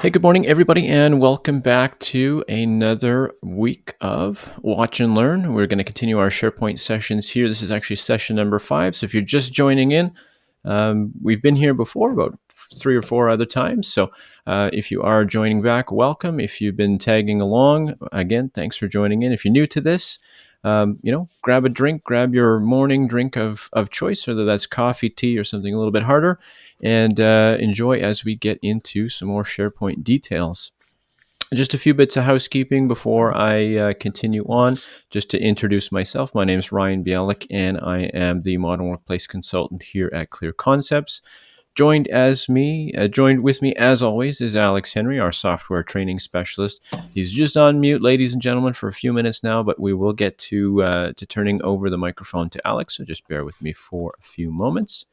Hey, good morning, everybody, and welcome back to another week of Watch and Learn. We're going to continue our SharePoint sessions here. This is actually session number five. So if you're just joining in, um, we've been here before about three or four other times. So uh, if you are joining back, welcome. If you've been tagging along, again, thanks for joining in. If you're new to this, um, you know, grab a drink, grab your morning drink of, of choice, whether that's coffee, tea, or something a little bit harder, and uh, enjoy as we get into some more SharePoint details. Just a few bits of housekeeping before I uh, continue on. Just to introduce myself, my name is Ryan Bialik, and I am the Modern Workplace Consultant here at Clear Concepts. Joined as me, uh, joined with me as always is Alex Henry, our software training specialist. He's just on mute, ladies and gentlemen, for a few minutes now, but we will get to uh, to turning over the microphone to Alex. So just bear with me for a few moments.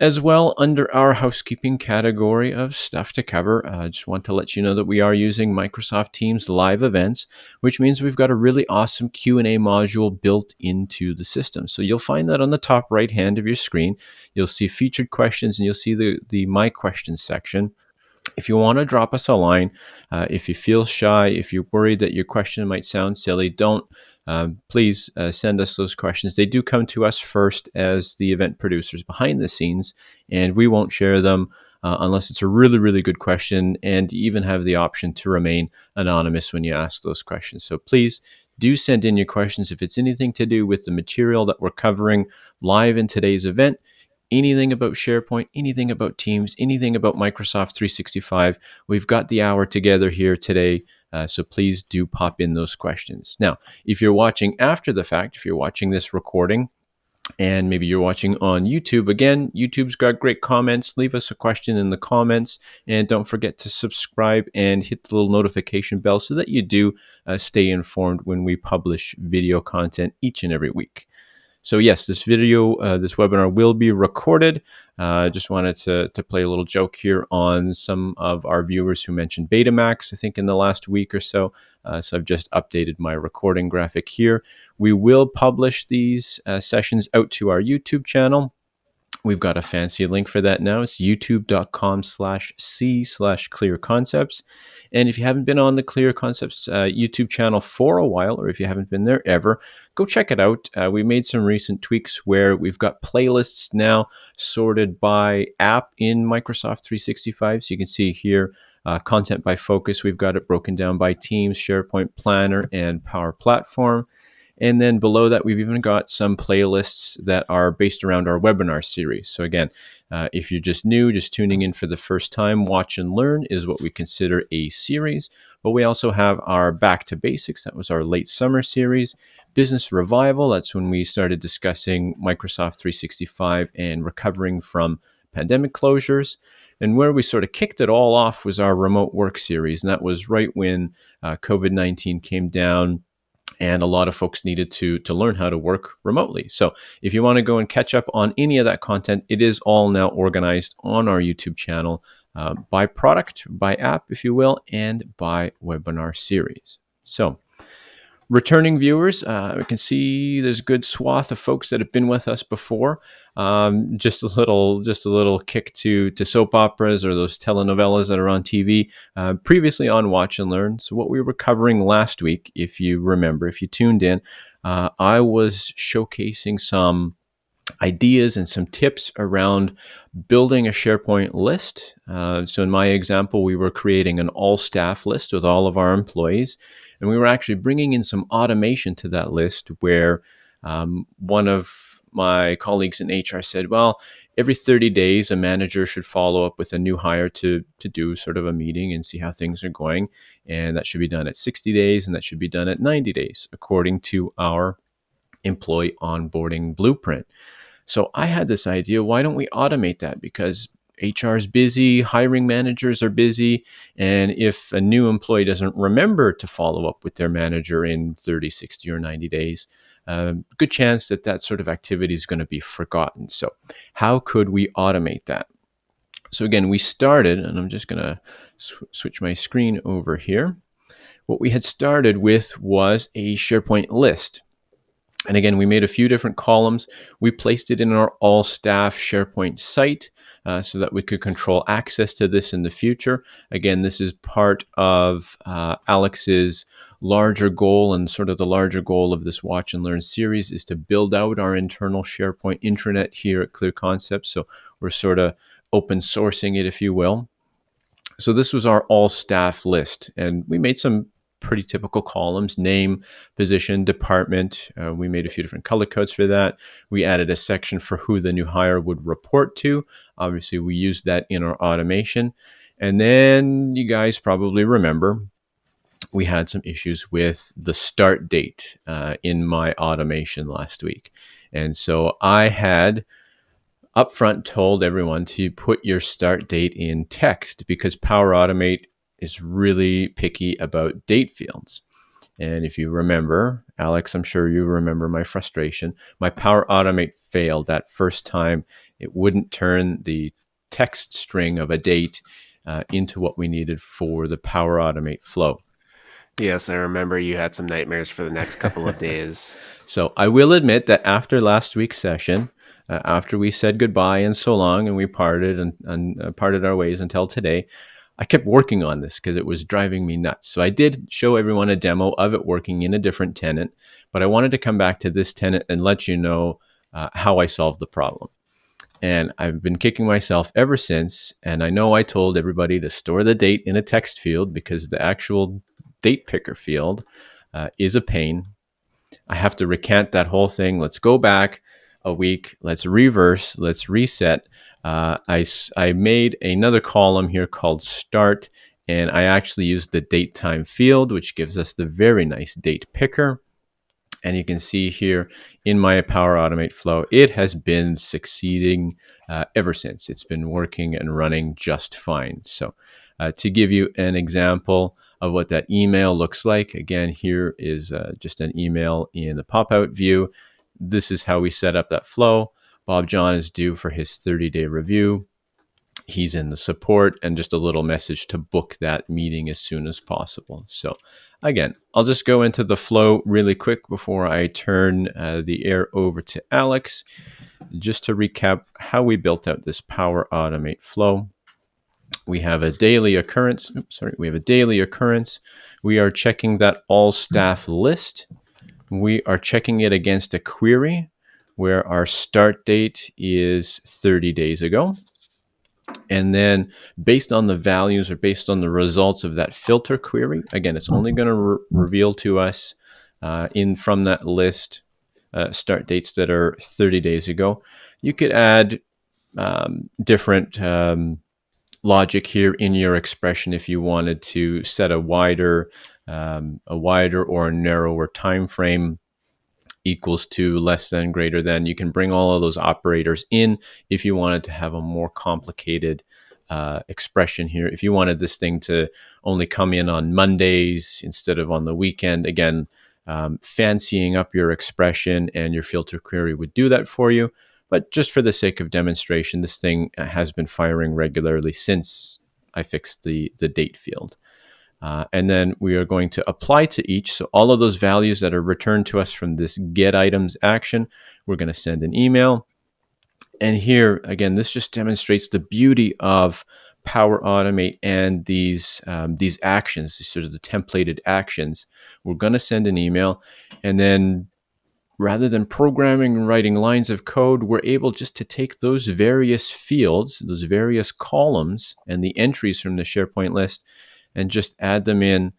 As well, under our housekeeping category of stuff to cover, I uh, just want to let you know that we are using Microsoft Teams live events, which means we've got a really awesome Q&A module built into the system. So you'll find that on the top right hand of your screen. You'll see featured questions and you'll see the, the My Questions section. If you want to drop us a line, uh, if you feel shy, if you're worried that your question might sound silly, don't um, please uh, send us those questions. They do come to us first as the event producers behind the scenes, and we won't share them uh, unless it's a really, really good question and you even have the option to remain anonymous when you ask those questions. So please do send in your questions if it's anything to do with the material that we're covering live in today's event anything about SharePoint, anything about Teams, anything about Microsoft 365. We've got the hour together here today uh, so please do pop in those questions. Now, if you're watching after the fact, if you're watching this recording, and maybe you're watching on YouTube. Again, YouTube's got great comments. Leave us a question in the comments. And don't forget to subscribe and hit the little notification bell so that you do uh, stay informed when we publish video content each and every week. So yes, this video, uh, this webinar will be recorded. I uh, just wanted to, to play a little joke here on some of our viewers who mentioned Betamax, I think in the last week or so. Uh, so I've just updated my recording graphic here. We will publish these uh, sessions out to our YouTube channel. We've got a fancy link for that now. It's youtube.com slash C slash clear concepts. And if you haven't been on the Clear Concepts uh, YouTube channel for a while, or if you haven't been there ever, go check it out. Uh, we made some recent tweaks where we've got playlists now sorted by app in Microsoft 365. So you can see here uh, content by focus. We've got it broken down by Teams, SharePoint Planner, and Power Platform. And then below that, we've even got some playlists that are based around our webinar series. So again, uh, if you're just new, just tuning in for the first time, Watch and Learn is what we consider a series. But we also have our Back to Basics. That was our late summer series. Business Revival. That's when we started discussing Microsoft 365 and recovering from pandemic closures. And where we sort of kicked it all off was our remote work series. And that was right when uh, COVID 19 came down and a lot of folks needed to to learn how to work remotely. So if you want to go and catch up on any of that content, it is all now organized on our YouTube channel uh, by product, by app, if you will, and by webinar series. So returning viewers, uh, we can see there's a good swath of folks that have been with us before. Um, just a little, just a little kick to to soap operas or those telenovelas that are on TV. Uh, previously on Watch and Learn. So what we were covering last week, if you remember, if you tuned in, uh, I was showcasing some ideas and some tips around building a SharePoint list. Uh, so in my example, we were creating an all staff list with all of our employees. And we were actually bringing in some automation to that list where um, one of my colleagues in HR said, well, every 30 days, a manager should follow up with a new hire to, to do sort of a meeting and see how things are going. And that should be done at 60 days and that should be done at 90 days, according to our employee onboarding blueprint. So I had this idea why don't we automate that? Because HR is busy, hiring managers are busy, and if a new employee doesn't remember to follow up with their manager in 30, 60, or 90 days, um, good chance that that sort of activity is going to be forgotten. So, how could we automate that? So, again, we started, and I'm just going to sw switch my screen over here. What we had started with was a SharePoint list. And again, we made a few different columns. We placed it in our all staff SharePoint site. Uh, so that we could control access to this in the future. Again, this is part of uh, Alex's larger goal and sort of the larger goal of this watch and learn series is to build out our internal SharePoint intranet here at Clear Concepts. So we're sort of open sourcing it, if you will. So this was our all staff list, and we made some pretty typical columns name, position, department. Uh, we made a few different color codes for that. We added a section for who the new hire would report to. Obviously, we used that in our automation. And then you guys probably remember we had some issues with the start date uh, in my automation last week. And so I had upfront told everyone to put your start date in text because Power Automate is really picky about date fields. And if you remember, Alex, I'm sure you remember my frustration. My Power Automate failed that first time. It wouldn't turn the text string of a date uh, into what we needed for the Power Automate flow. Yes, I remember you had some nightmares for the next couple of days. so I will admit that after last week's session, uh, after we said goodbye and so long and we parted and, and uh, parted our ways until today, I kept working on this because it was driving me nuts. So I did show everyone a demo of it working in a different tenant, but I wanted to come back to this tenant and let you know uh, how I solved the problem. And I've been kicking myself ever since. And I know I told everybody to store the date in a text field because the actual date picker field uh, is a pain. I have to recant that whole thing. Let's go back a week. Let's reverse. Let's reset uh, I, I made another column here called start, and I actually used the date time field, which gives us the very nice date picker. And you can see here in my Power Automate flow, it has been succeeding uh, ever since. It's been working and running just fine. So uh, to give you an example of what that email looks like, again, here is uh, just an email in the pop-out view. This is how we set up that flow. Bob John is due for his 30 day review. He's in the support and just a little message to book that meeting as soon as possible. So, again, I'll just go into the flow really quick before I turn uh, the air over to Alex. Just to recap how we built out this Power Automate flow. We have a daily occurrence. Oops, sorry, we have a daily occurrence. We are checking that all staff list. We are checking it against a query where our start date is 30 days ago. And then based on the values or based on the results of that filter query, again, it's only going to re reveal to us uh, in from that list uh, start dates that are 30 days ago. You could add um, different um, logic here in your expression if you wanted to set a wider, um, a wider or a narrower time frame equals to, less than, greater than. You can bring all of those operators in if you wanted to have a more complicated uh, expression here. If you wanted this thing to only come in on Mondays instead of on the weekend, again, um, fancying up your expression and your filter query would do that for you. But just for the sake of demonstration, this thing has been firing regularly since I fixed the, the date field. Uh, and then we are going to apply to each. So all of those values that are returned to us from this get items action, we're going to send an email. And here, again, this just demonstrates the beauty of Power Automate and these, um, these actions, these sort of the templated actions. We're going to send an email and then rather than programming and writing lines of code, we're able just to take those various fields, those various columns and the entries from the SharePoint list and just add them in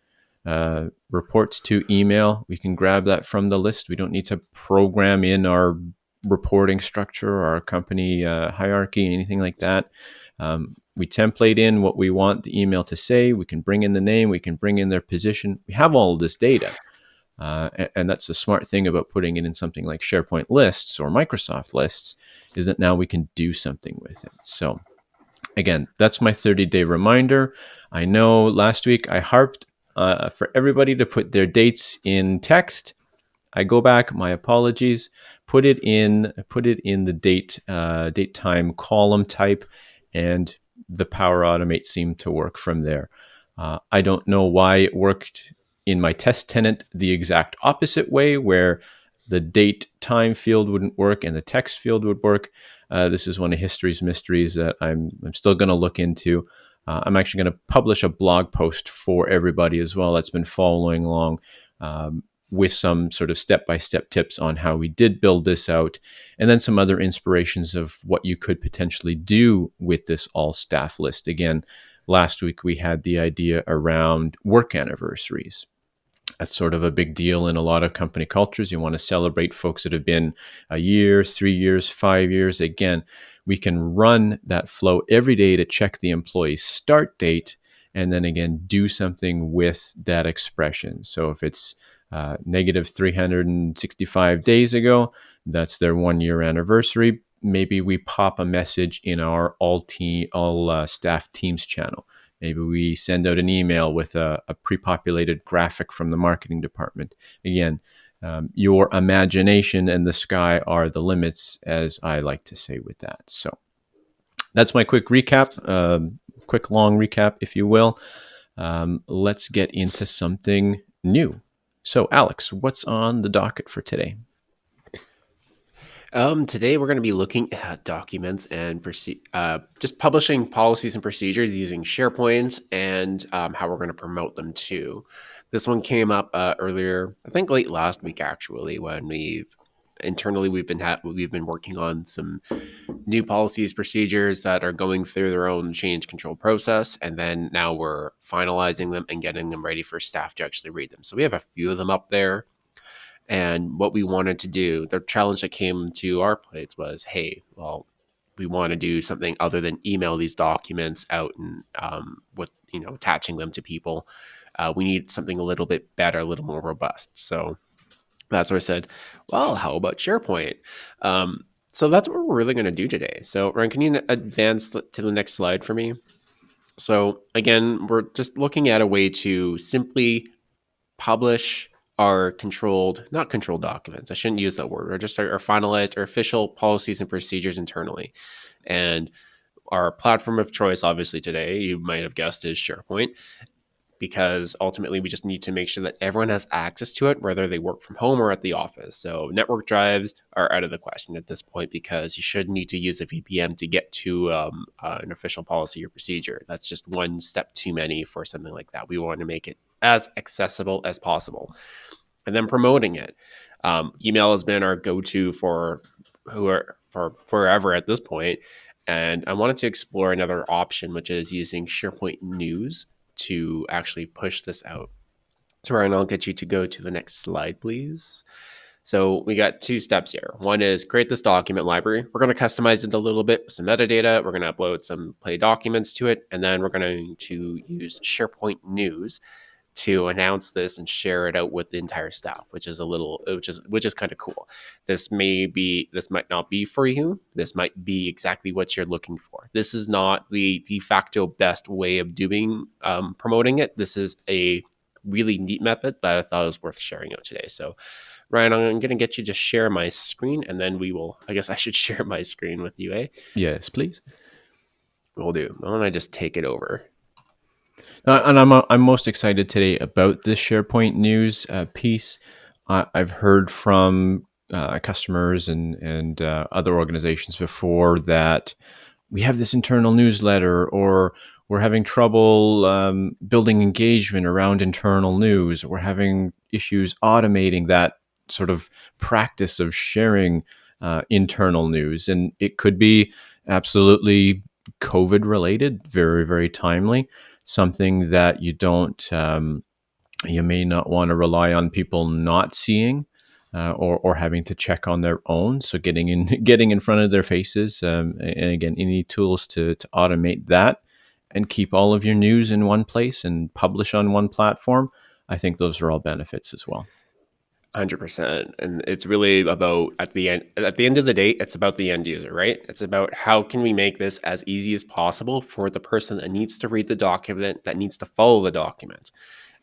uh, reports to email. We can grab that from the list. We don't need to program in our reporting structure or our company uh, hierarchy, anything like that. Um, we template in what we want the email to say. We can bring in the name. We can bring in their position. We have all this data. Uh, and, and, that's the smart thing about putting it in something like SharePoint lists or Microsoft lists is that now we can do something with it. So again, that's my 30 day reminder. I know last week I harped uh, for everybody to put their dates in text. I go back, my apologies, put it in, put it in the date, uh, date time column type, and the Power Automate seemed to work from there. Uh, I don't know why it worked in my test tenant the exact opposite way, where the date time field wouldn't work and the text field would work. Uh, this is one of history's mysteries that I'm, I'm still going to look into. Uh, I'm actually going to publish a blog post for everybody as well that's been following along um, with some sort of step by step tips on how we did build this out, and then some other inspirations of what you could potentially do with this all staff list. Again, last week we had the idea around work anniversaries that's sort of a big deal in a lot of company cultures. You want to celebrate folks that have been a year, three years, five years. Again, we can run that flow every day to check the employee's start date and then again do something with that expression. So if it's uh, negative 365 days ago, that's their one year anniversary. Maybe we pop a message in our all team, all uh, staff teams channel Maybe we send out an email with a, a pre populated graphic from the marketing department. Again, um, your imagination and the sky are the limits, as I like to say with that. So that's my quick recap, uh, quick long recap, if you will. Um, let's get into something new. So, Alex, what's on the docket for today? Um, today we're going to be looking at documents and uh, just publishing policies and procedures using SharePoint and um, how we're going to promote them too. This one came up uh, earlier, I think late last week actually, when we've internally we've been we've been working on some new policies procedures that are going through their own change control process and then now we're finalizing them and getting them ready for staff to actually read them so we have a few of them up there and what we wanted to do, the challenge that came to our plates was, hey, well, we want to do something other than email these documents out and um, with you know attaching them to people. Uh, we need something a little bit better, a little more robust. So that's where I said, well, how about SharePoint? Um, so that's what we're really going to do today. So Ryan, can you advance to the next slide for me? So again, we're just looking at a way to simply publish are controlled, not controlled documents. I shouldn't use that word. Or just our, our finalized or official policies and procedures internally. And our platform of choice, obviously today, you might have guessed, is SharePoint, because ultimately we just need to make sure that everyone has access to it, whether they work from home or at the office. So network drives are out of the question at this point because you should need to use a VPN to get to um, uh, an official policy or procedure. That's just one step too many for something like that. We want to make it as accessible as possible. And then promoting it. Um, email has been our go-to for who are for forever at this point. And I wanted to explore another option, which is using SharePoint News to actually push this out. So Ryan, I'll get you to go to the next slide, please. So we got two steps here. One is create this document library. We're going to customize it a little bit with some metadata. We're going to upload some play documents to it. And then we're going to use SharePoint News to announce this and share it out with the entire staff, which is a little, which is which is kind of cool. This may be, this might not be for you. This might be exactly what you're looking for. This is not the de facto best way of doing um, promoting it. This is a really neat method that I thought was worth sharing out today. So, Ryan, I'm going to get you to share my screen, and then we will. I guess I should share my screen with you, eh? Yes, please. We'll do. Why don't I just take it over? Uh, and I'm uh, I'm most excited today about this SharePoint news uh, piece. I've heard from uh, customers and and uh, other organizations before that we have this internal newsletter, or we're having trouble um, building engagement around internal news. We're having issues automating that sort of practice of sharing uh, internal news, and it could be absolutely COVID related, very very timely something that you don't, um, you may not want to rely on people not seeing. Uh, or, or having to check on their own. So getting in getting in front of their faces, um, and again, any tools to to automate that and keep all of your news in one place and publish on one platform. I think those are all benefits as well. Hundred percent, and it's really about at the end. At the end of the day, it's about the end user, right? It's about how can we make this as easy as possible for the person that needs to read the document, that needs to follow the document.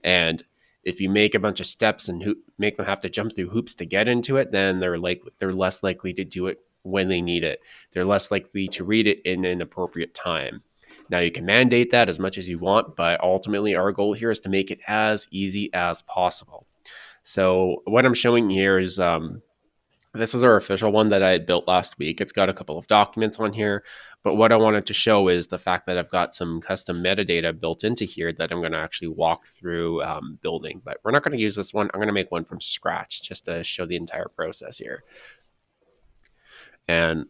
And if you make a bunch of steps and ho- make them have to jump through hoops to get into it, then they're like they're less likely to do it when they need it. They're less likely to read it in an appropriate time. Now you can mandate that as much as you want, but ultimately our goal here is to make it as easy as possible. So what I'm showing here is um, This is our official one that I had built last week. It's got a couple of documents on here, but what I wanted to show is the fact that I've got some custom metadata built into here that I'm going to actually walk through um, building. But we're not going to use this one. I'm going to make one from scratch just to show the entire process here. And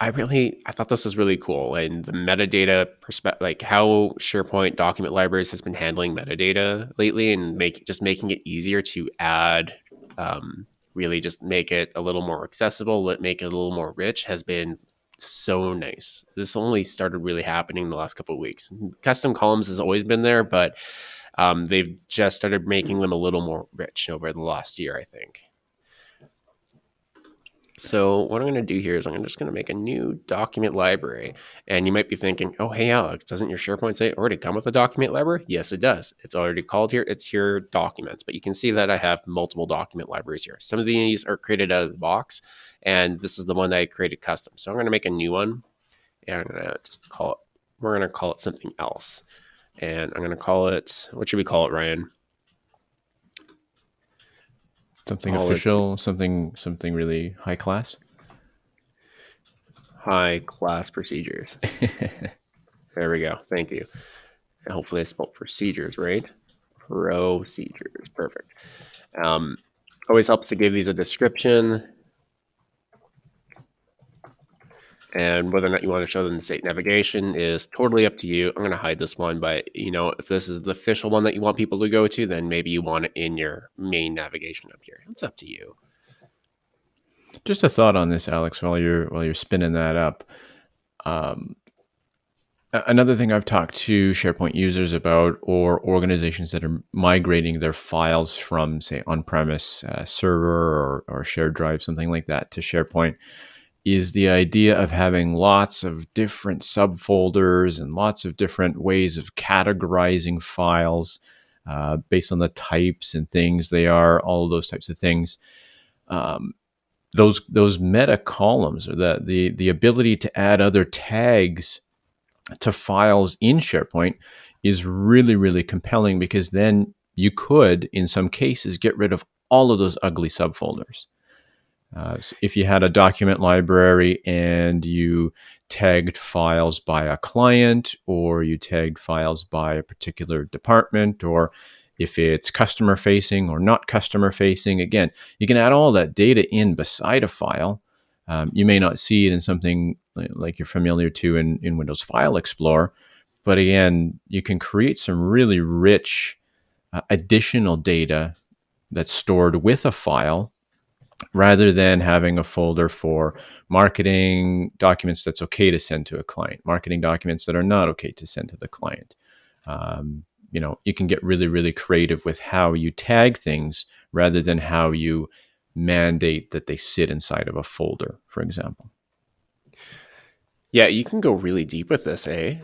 I really I thought this was really cool and the metadata perspective like how SharePoint document libraries has been handling metadata lately and make just making it easier to add um, really just make it a little more accessible, let make it a little more rich has been so nice. This only started really happening in the last couple of weeks. Custom columns has always been there, but um, they've just started making them a little more rich over the last year, I think. So what I'm going to do here is I'm just going to make a new document library. And you might be thinking, oh, hey, Alex, doesn't your SharePoint site already come with a document library? Yes, it does. It's already called here. It's here documents. But you can see that I have multiple document libraries here. Some of these are created out of the box. And this is the one that I created custom. So I'm going to make a new one. And I'm going to just call it, we're going to call it something else. And I'm going to call it, what should we call it, Ryan? Something official, something something really high class. High class procedures. there we go. Thank you. And hopefully I spelled procedures right. Procedures. Perfect. Um, always helps to give these a description and whether or not you want to show them the state navigation is totally up to you. I'm going to hide this one, but you know, if this is the official one that you want people to go to, then maybe you want it in your main navigation up here. It's up to you. Just a thought on this, Alex, while you're while you're spinning that up. Um, another thing I've talked to SharePoint users about, or organizations that are migrating their files from, say, on-premise uh, server or, or shared drive, something like that, to SharePoint is the idea of having lots of different subfolders and lots of different ways of categorizing files uh, based on the types and things they are, all those types of things. Um, those those meta columns or the, the the ability to add other tags to files in SharePoint is really really compelling because then you could in some cases get rid of all of those ugly subfolders. Uh, so if you had a document library and you tagged files by a client or you tagged files by a particular department or if it's customer facing or not customer facing, again, you can add all that data in beside a file. Um, you may not see it in something like you're familiar to in, in Windows File Explorer, but again, you can create some really rich uh, additional data that's stored with a file rather than having a folder for marketing documents that's okay to send to a client, marketing documents that are not okay to send to the client. Um, you know, you can get really, really creative with how you tag things rather than how you mandate that they sit inside of a folder, for example. Yeah, you can go really deep with this, eh?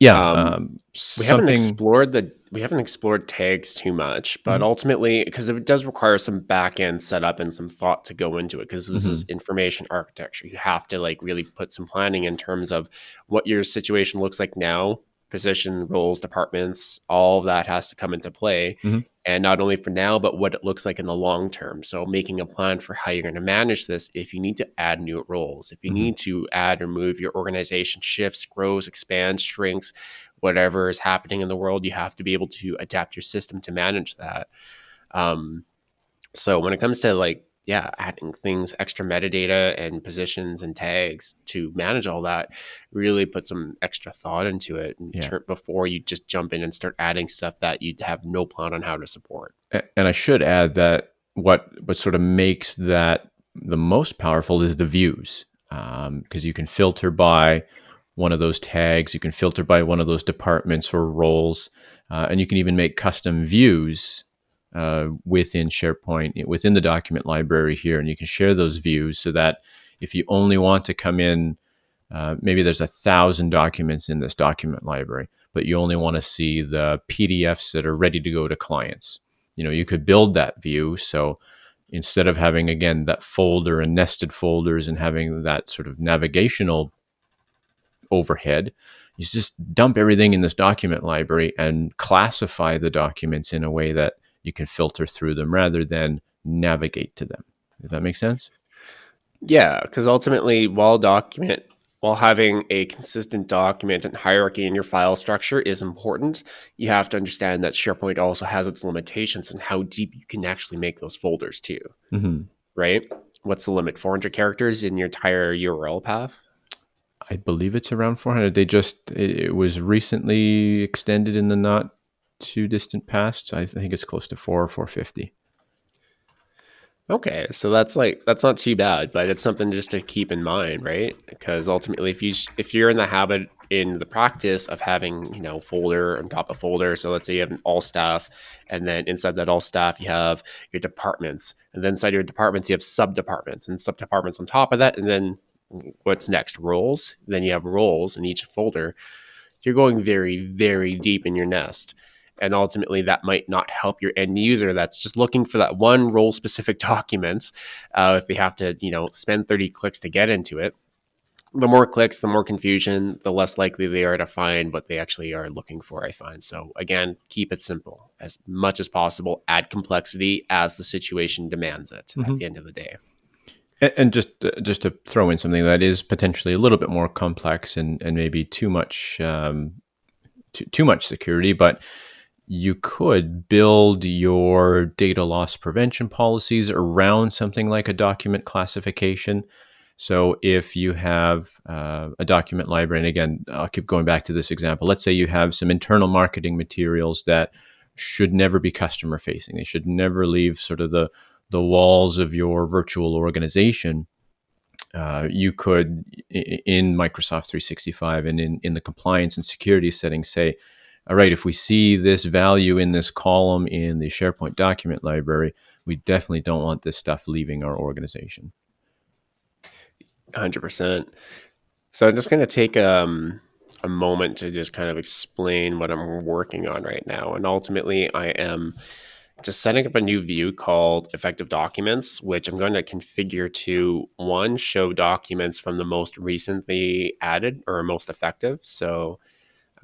Yeah, um, um, we haven't explored the we haven't explored tags too much, but mm-hmm. ultimately, because it does require some back end setup and some thought to go into it, because this mm-hmm. is information architecture. You have to like really put some planning in terms of what your situation looks like now position, roles, departments, all of that has to come into play. Mm-hmm. And not only for now, but what it looks like in the long term. So making a plan for how you're going to manage this if you need to add new roles, if you mm-hmm. need to add or move your organization shifts, grows, expands, shrinks, whatever is happening in the world, you have to be able to adapt your system to manage that. Um, so when it comes to like yeah, adding things, extra metadata and positions and tags to manage all that, really put some extra thought into it yeah. before you just jump in and start adding stuff that you have no plan on how to support. And I should add that what what sort of makes that the most powerful is the views, because um, you can filter by one of those tags, you can filter by one of those departments or roles, uh, and you can even make custom views uh, within SharePoint, within the document library here, and you can share those views so that if you only want to come in, uh, maybe there's a thousand documents in this document library, but you only want to see the PDFs that are ready to go to clients. You know, you could build that view. So instead of having, again, that folder and nested folders and having that sort of navigational overhead, you just dump everything in this document library and classify the documents in a way that you can filter through them rather than navigate to them. Does that make sense? Yeah, because ultimately, while document while having a consistent document and hierarchy in your file structure is important, you have to understand that SharePoint also has its limitations and how deep you can actually make those folders too. Mm-hmm. Right? What's the limit? 400 characters in your entire URL path? I believe it's around 400. They just it, it was recently extended in the not too distant past. I think it's close to four or 450. Okay, so that's like that's not too bad, but it's something just to keep in mind, right? Because ultimately, if you if you're in the habit in the practice of having you know folder on top of folder, so let's say you have an all staff, and then inside that all staff you have your departments, and then inside your departments you have sub departments and sub departments on top of that, and then what's next roles? Then you have roles in each folder. You're going very very deep in your nest and ultimately that might not help your end user that's just looking for that one role specific document uh, if they have to you know spend 30 clicks to get into it. The more clicks the more confusion the less likely they are to find what they actually are looking for i find. So again keep it simple. As much as possible add complexity as the situation demands it mm-hmm. at the end of the day. And, just uh, just to throw in something that is potentially a little bit more complex and, and maybe too much um, too, too much security but you could build your data loss prevention policies around something like a document classification. So if you have uh, a document library, and again, I'll keep going back to this example. Let's say you have some internal marketing materials that should never be customer facing. They should never leave sort of the the walls of your virtual organization. Uh, you could, in Microsoft 365 and in, in the compliance and security settings, say, all right, if we see this value in this column in the SharePoint document library, we definitely don't want this stuff leaving our organization. 100%. So I'm just going to take um, a moment to just kind of explain what I'm working on right now. And ultimately, I am just setting up a new view called effective documents, which I'm going to configure to one, show documents from the most recently added or most effective. So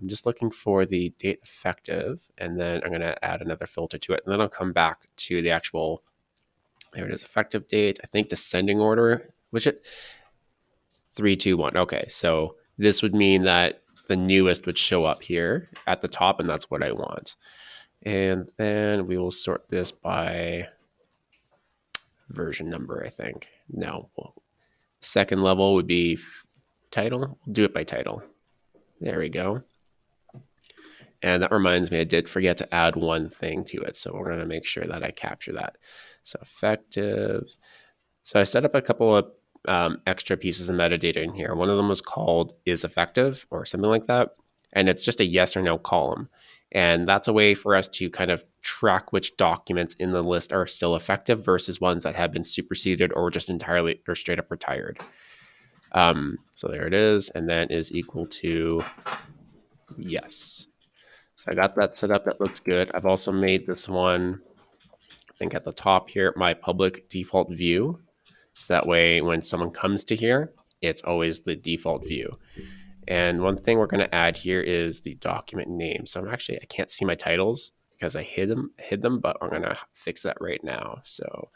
I'm just looking for the date effective, and then I'm going to add another filter to it. And then I'll come back to the actual, there it is, effective date. I think descending order, which it, three, two, one. Okay, so this would mean that the newest would show up here at the top, and that's what I want. And then we will sort this by version number, I think. No, second level would be title. We'll do it by title. There we go. And that reminds me, I did forget to add one thing to it. So we're going to make sure that I capture that. So effective. So I set up a couple of um, extra pieces of metadata in here. One of them was called is effective or something like that. And it's just a yes or no column. And that's a way for us to kind of track which documents in the list are still effective versus ones that have been superseded or just entirely or straight up retired. Um, so there it is. And then is equal to yes. So I got that set up. That looks good. I've also made this one, I think at the top here, my public default view. So that way, when someone comes to here, it's always the default view. And one thing we're going to add here is the document name. So I'm actually, I can't see my titles because I hid them, hid them, but I'm going to fix that right now. So,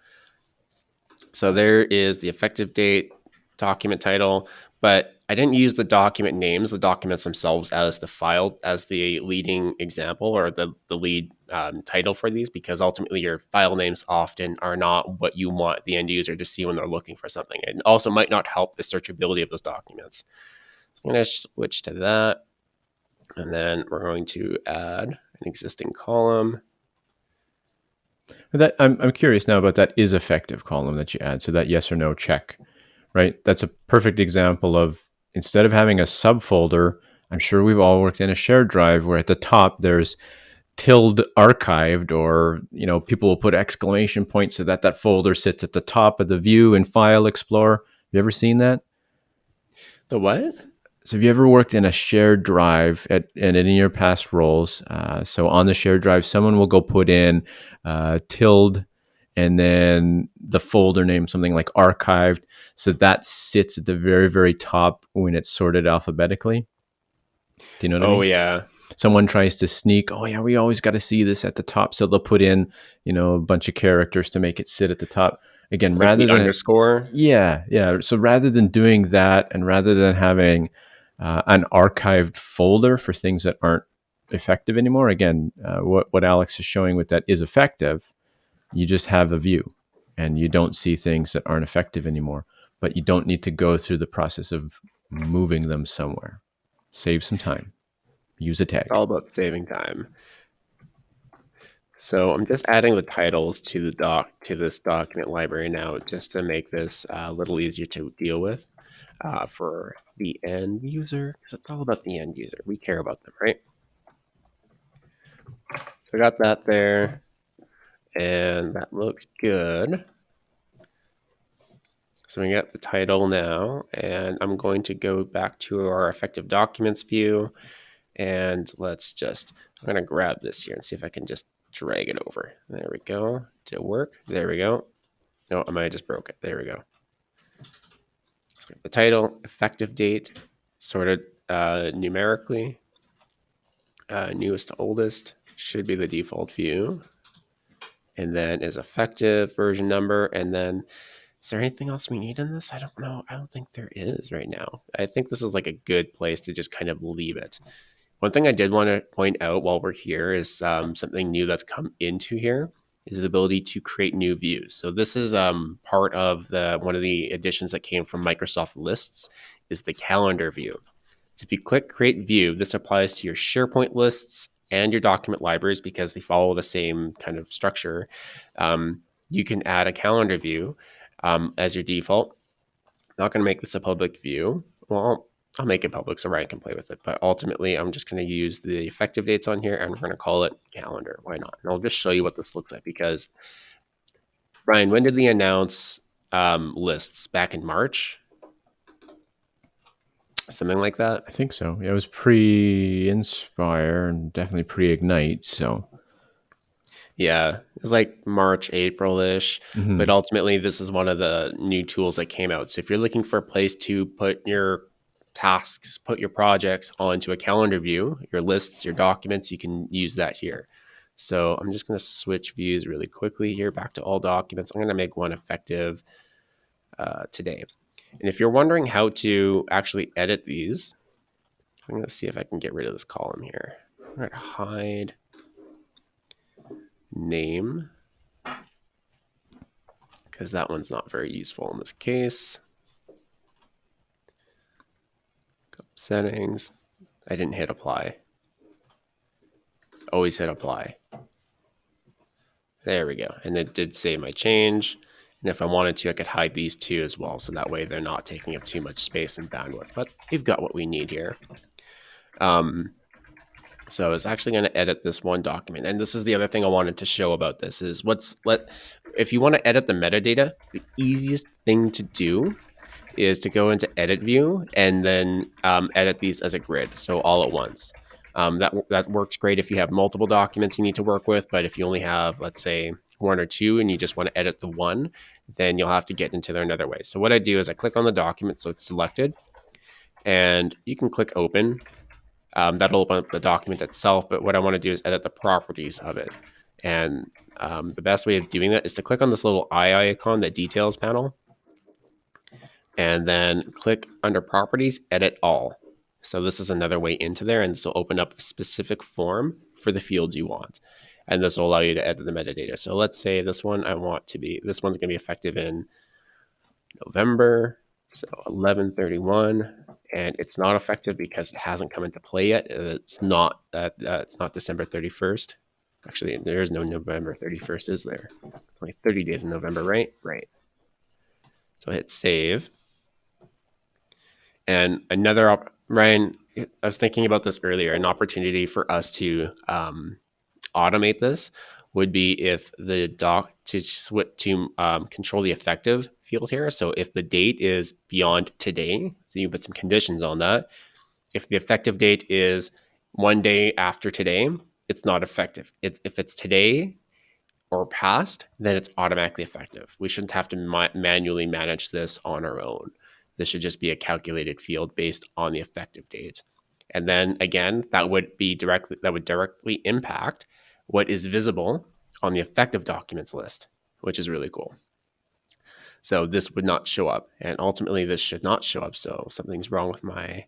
so there is the effective date, document title, but I didn't use the document names, the documents themselves as the file, as the leading example or the, the lead um, title for these, because ultimately your file names often are not what you want the end user to see when they're looking for something. And also might not help the searchability of those documents. So I'm going to switch to that. And then we're going to add an existing column. That I'm, I'm curious now about that is effective column that you add. So that yes or no check, right? That's a perfect example of instead of having a subfolder, I'm sure we've all worked in a shared drive where at the top there's tilde archived or you know people will put exclamation points so that that folder sits at the top of the view in file explorer. Have you ever seen that? The what? So have you ever worked in a shared drive at and in your past roles? Uh, so on the shared drive someone will go put in uh, tilde and then the folder name something like archived so that sits at the very very top when it's sorted alphabetically do you know oh I mean? yeah someone tries to sneak, oh yeah, we always got to see this at the top, so they'll put in you know a bunch of characters to make it sit at the top. Again, Like rather the than underscore. yeah, yeah. So rather than doing that, and rather than having uh, an archived folder for things that aren't effective anymore, again, uh, what what Alex is showing with that is effective. You just have a view, and you don't see things that aren't effective anymore. But you don't need to go through the process of moving them somewhere. Save some time. Use a tag. It's all about saving time. So I'm just adding the titles to the doc to this document library now, just to make this uh, a little easier to deal with uh, for the end user, because it's all about the end user. We care about them, right? So I got that there, and that looks good. So we got the title now, and I'm going to go back to our effective documents view, and let's just, I'm going to grab this here and see if I can just drag it over. There we go. Did it work? There we go. No, I might have just broke it. There we go. So the title, effective date, sorted uh, numerically. Uh, newest to oldest should be the default view. And then is effective version number. And then is there anything else we need in this? I don't know. I don't think there is right now. I think this is like a good place to just kind of leave it. One thing I did want to point out while we're here is um, something new that's come into here is the ability to create new views. So this is um, part of the one of the additions that came from Microsoft Lists is the calendar view. So if you click create view, this applies to your SharePoint lists and your document libraries because they follow the same kind of structure. Um, you can add a calendar view um, as your default. I'm not going to make this a public view. Well, I'll make it public so Ryan can play with it. But ultimately, I'm just going to use the effective dates on here and we're going to call it calendar. Why not? And I'll just show you what this looks like because Ryan, when did they announce um, lists? Back in March? Something like that? I think so. Yeah, it was pre Inspire and definitely pre Ignite. So Yeah, it's like March, April ish. mhm. But ultimately, this is one of the new tools that came out. So if you're looking for a place to put your tasks, put your projects onto a calendar view, your lists, your documents, you can use that here. So I'm just going to switch views really quickly here back to all documents. I'm going to make one effective uh, today. And if you're wondering how to actually edit these, I'm going to see if I can get rid of this column here. Going to hide name because that one's not very useful in this case. Settings. I didn't hit apply. Always hit apply. There we go. And it did save my change. And if I wanted to, I could hide these two as well. So that way they're not taking up too much space and bandwidth. But we've got what we need here. Um, so it's actually going to edit this one document. And this is the other thing I wanted to show about this is what's let if you want to edit the metadata, the easiest thing to do is to go into edit view and then um, edit these as a grid. So all at once. Um, that, that works great if you have multiple documents you need to work with. But if you only have, let's say, one or two and you just want to edit the one, then you'll have to get into there another way. So what I do is I click on the document so it's selected and you can click open um, that'll open up the document itself. But what I want to do is edit the properties of it. And um, the best way of doing that is to click on this little eye icon, the details panel, and then click under properties, edit all. So this is another way into there, and this will open up a specific form for the fields you want. And this will allow you to edit the metadata. So let's say this one I want to be, this one's going to be effective in November, so 1131 and it's not effective because it hasn't come into play yet. It's not that uh, uh, it's not December 31st. Actually, there is no November 31st, is there? It's only 30 days in November, right? Right. So hit save. And another op- Ryan, I was thinking about this earlier. An opportunity for us to um, automate this would be if the doc to switch to um, control the effective field here. So if the date is beyond today, so you put some conditions on that. If the effective date is one day after today, it's not effective. It's, if it's today or past, then it's automatically effective. We shouldn't have to ma- manually manage this on our own. This should just be a calculated field based on the effective date. And then again, that would be directly that would directly impact what is visible on the effective documents list, which is really cool. So this would not show up, and ultimately this should not show up. So something's wrong with my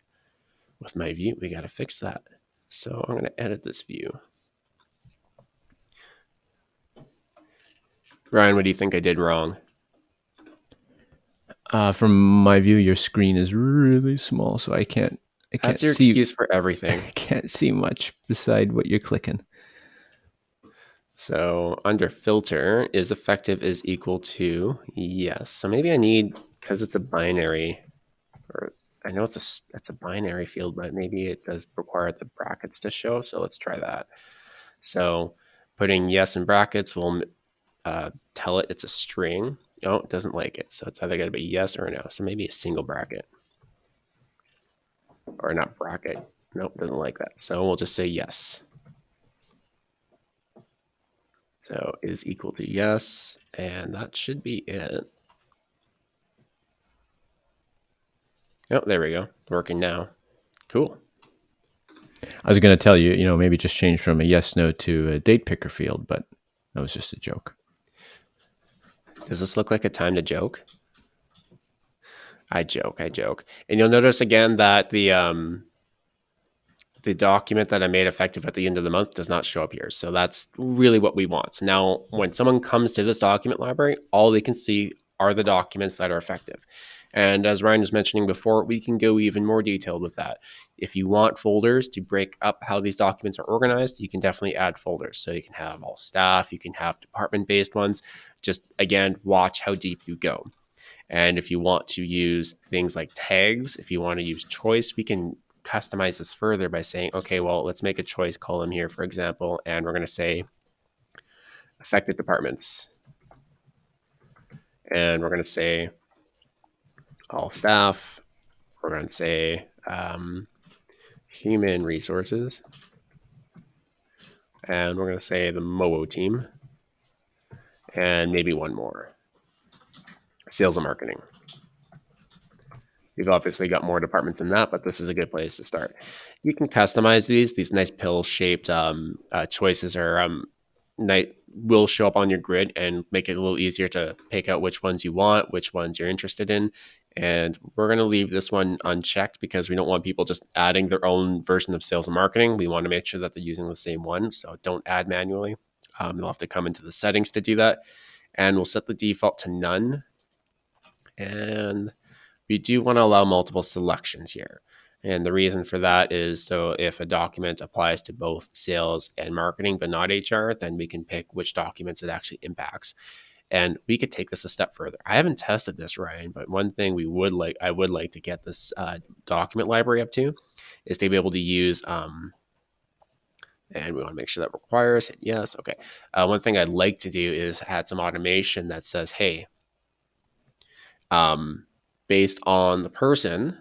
with my view. We got to fix that. So I'm going to edit this view. Ryan, what do you think I did wrong? Uh, from my view, your screen is really small, so I can't. I can't That's your see, excuse for everything. I can't see much beside what you're clicking. So under filter, is effective is equal to yes. So maybe I need because it's a binary, or I know it's a it's a binary field, but maybe it does require the brackets to show. So let's try that. So putting yes in brackets will uh, tell it it's a string. No, it doesn't like it. So it's either going to be yes or no. So maybe a single bracket. Or not bracket. Nope, doesn't like that. So we'll just say yes. So is equal to yes. And that should be it. Oh, there we go. Working now. Cool. I was going to tell you, you know, maybe just change from a yes no to a date picker field, but that was just a joke. Does this look like a time to joke? I joke, I joke. And you'll notice again that the um, the document that I made effective at the end of the month does not show up here. So that's really what we want. So now when someone comes to this document library, all they can see are the documents that are effective. And as Ryan was mentioning before, we can go even more detailed with that. If you want folders to break up how these documents are organized, you can definitely add folders. So you can have all staff, you can have department based ones. Just again, watch how deep you go. And if you want to use things like tags, if you want to use choice, we can customize this further by saying, okay, well, let's make a choice column here, for example, and we're going to say affected departments. And we're going to say all staff. We're going to say um, human resources. And we're going to say the MOO team. And maybe one more sales and marketing. You've obviously got more departments than that, but this is a good place to start. You can customize these. These nice pill-shaped um, uh, choices are um, night will show up on your grid and make it a little easier to pick out which ones you want, which ones you're interested in. And we're going to leave this one unchecked because we don't want people just adding their own version of sales and marketing. We want to make sure that they're using the same one. So don't add manually. Um, you'll have to come into the settings to do that. And we'll set the default to none. And we do want to allow multiple selections here. And the reason for that is so if a document applies to both sales and marketing, but not HR, then we can pick which documents it actually impacts. And we could take this a step further. I haven't tested this, Ryan, but one thing we would like, I would like to get this uh, document library up to is to be able to use, um, and we want to make sure that requires, hit yes, okay. Uh, one thing I'd like to do is add some automation that says, hey, um, based on the person,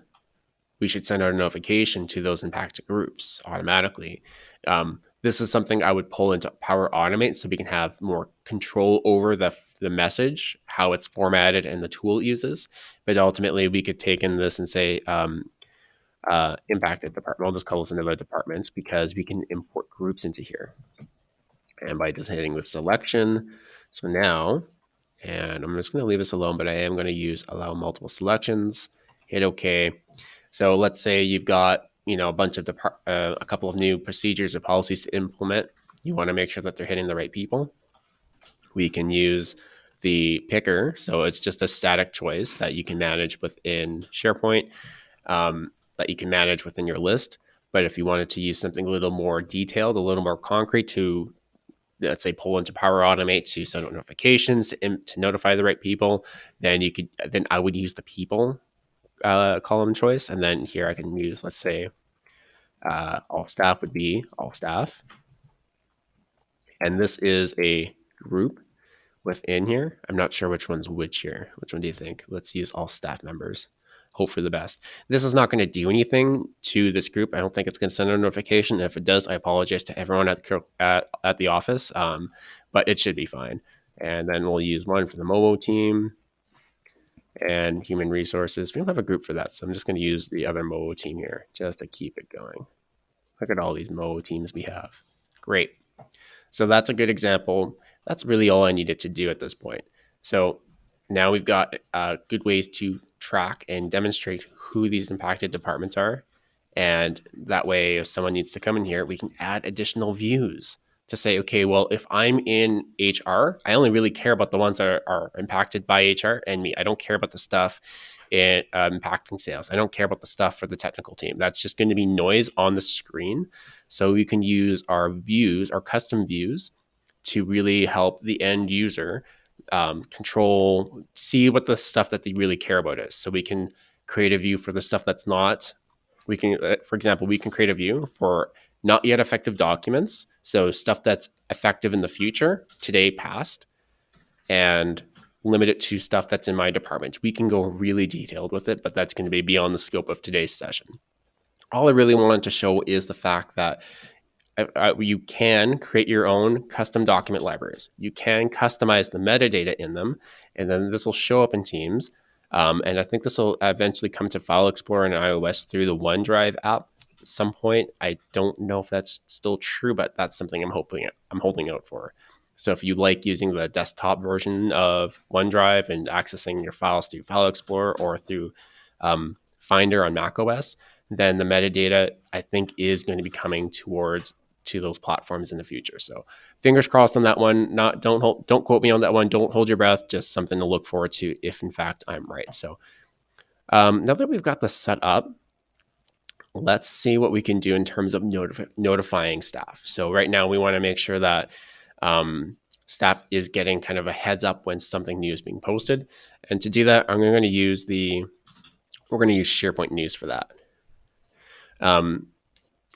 we should send out a notification to those impacted groups automatically. Um, this is something I would pull into Power Automate so we can have more control over the, the message, how it's formatted, and the tool it uses. But ultimately, we could take in this and say um, uh, impacted department. I'll just call this another department because we can import groups into here. And by just hitting the selection, so now, and I'm just going to leave this alone, but I am going to use allow multiple selections, hit OK. So let's say you've got you know a bunch of uh, a couple of new procedures or policies to implement. You want to make sure that they're hitting the right people. We can use the picker, so it's just a static choice that you can manage within SharePoint, um, that you can manage within your list. But if you wanted to use something a little more detailed, a little more concrete to let's say pull into Power Automate to send out notifications to, to notify the right people, then you could then I would use the people uh, column choice. And then here I can use, let's say, uh, all staff would be all staff. And this is a group within here. I'm not sure which one's which here. Which one do you think? Let's use all staff members. Hope for the best. This is not going to do anything to this group. I don't think it's going to send a notification. If it does, I apologize to everyone at the, at, at the office, um, but it should be fine. And then we'll use one for the MOMO team. and human resources. We don't have a group for that, so I'm just going to use the other Mo team here just to keep it going. Look at all these Mo teams we have. Great. So that's a good example. That's really all I needed to do at this point. So now we've got uh, good ways to track and demonstrate who these impacted departments are. And that way, if someone needs to come in here, we can add additional views to say, okay, well, if I'm in HR, I only really care about the ones that are, are impacted by HR and me. I don't care about the stuff in, uh, impacting sales. I don't care about the stuff for the technical team. That's just going to be noise on the screen. So we can use our views, our custom views, to really help the end user um, control, see what the stuff that they really care about is. So we can create a view for the stuff that's not. We can, uh, for example, we can create a view for not yet effective documents. So stuff that's effective in the future, today, past, and limit it to stuff that's in my department. We can go really detailed with it, but that's going to be beyond the scope of today's session. All I really wanted to show is the fact that you can create your own custom document libraries. You can customize the metadata in them, and then this will show up in Teams. Um, and I think this will eventually come to File Explorer and iOS through the OneDrive app some point. I don't know if that's still true, but that's something I'm hoping I'm holding out for. So if you like using the desktop version of OneDrive and accessing your files through File Explorer or through um, Finder on macOS, then the metadata I think is going to be coming towards to those platforms in the future. So fingers crossed on that one. Not don't hold, don't quote me on that one. Don't hold your breath. Just something to look forward to if in fact I'm right. So um, now that we've got this set up, let's see what we can do in terms of notif- notifying staff. So right now we want to make sure that um, staff is getting kind of a heads up when something new is being posted. And to do that, I'm going to use the, we're going to use SharePoint News for that. Um,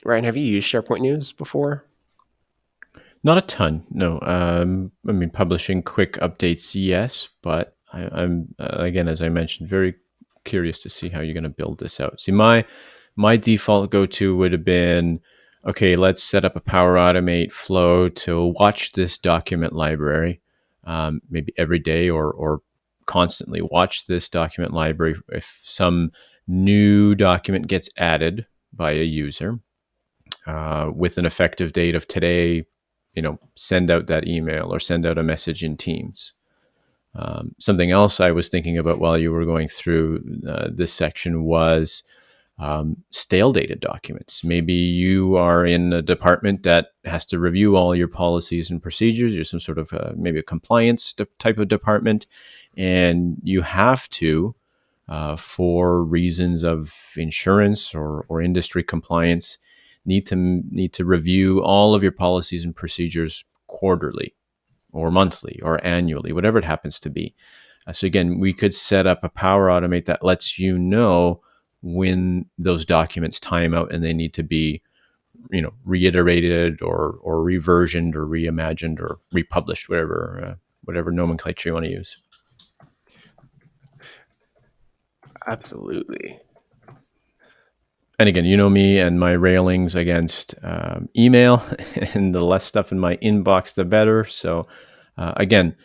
Ryan, have you used SharePoint News before? Not a ton, no. Um, I mean, publishing quick updates, yes, but I, am uh, again, as I mentioned, very curious to see how you're going to build this out. See, my my default go to would have been okay, let's set up a Power Automate flow to watch this document library, um, maybe every day or, or constantly watch this document library. If some new document gets added by a user uh, with an effective date of today, you know, send out that email or send out a message in Teams. Um, something else I was thinking about while you were going through uh, this section was um, stale dated documents. Maybe you are in a department that has to review all your policies and procedures. You're some sort of uh, maybe a compliance type of department, and you have to, uh, for reasons of insurance or, or industry compliance, need to need to review all of your policies and procedures quarterly, or monthly, or annually, whatever it happens to be. Uh, so again, we could set up a Power Automate that lets you know when those documents time out and they need to be you know reiterated or or reversioned or reimagined or republished whatever uh, whatever nomenclature you want to use absolutely and again you know me and my railings against um, email and the less stuff in my inbox the better so uh, again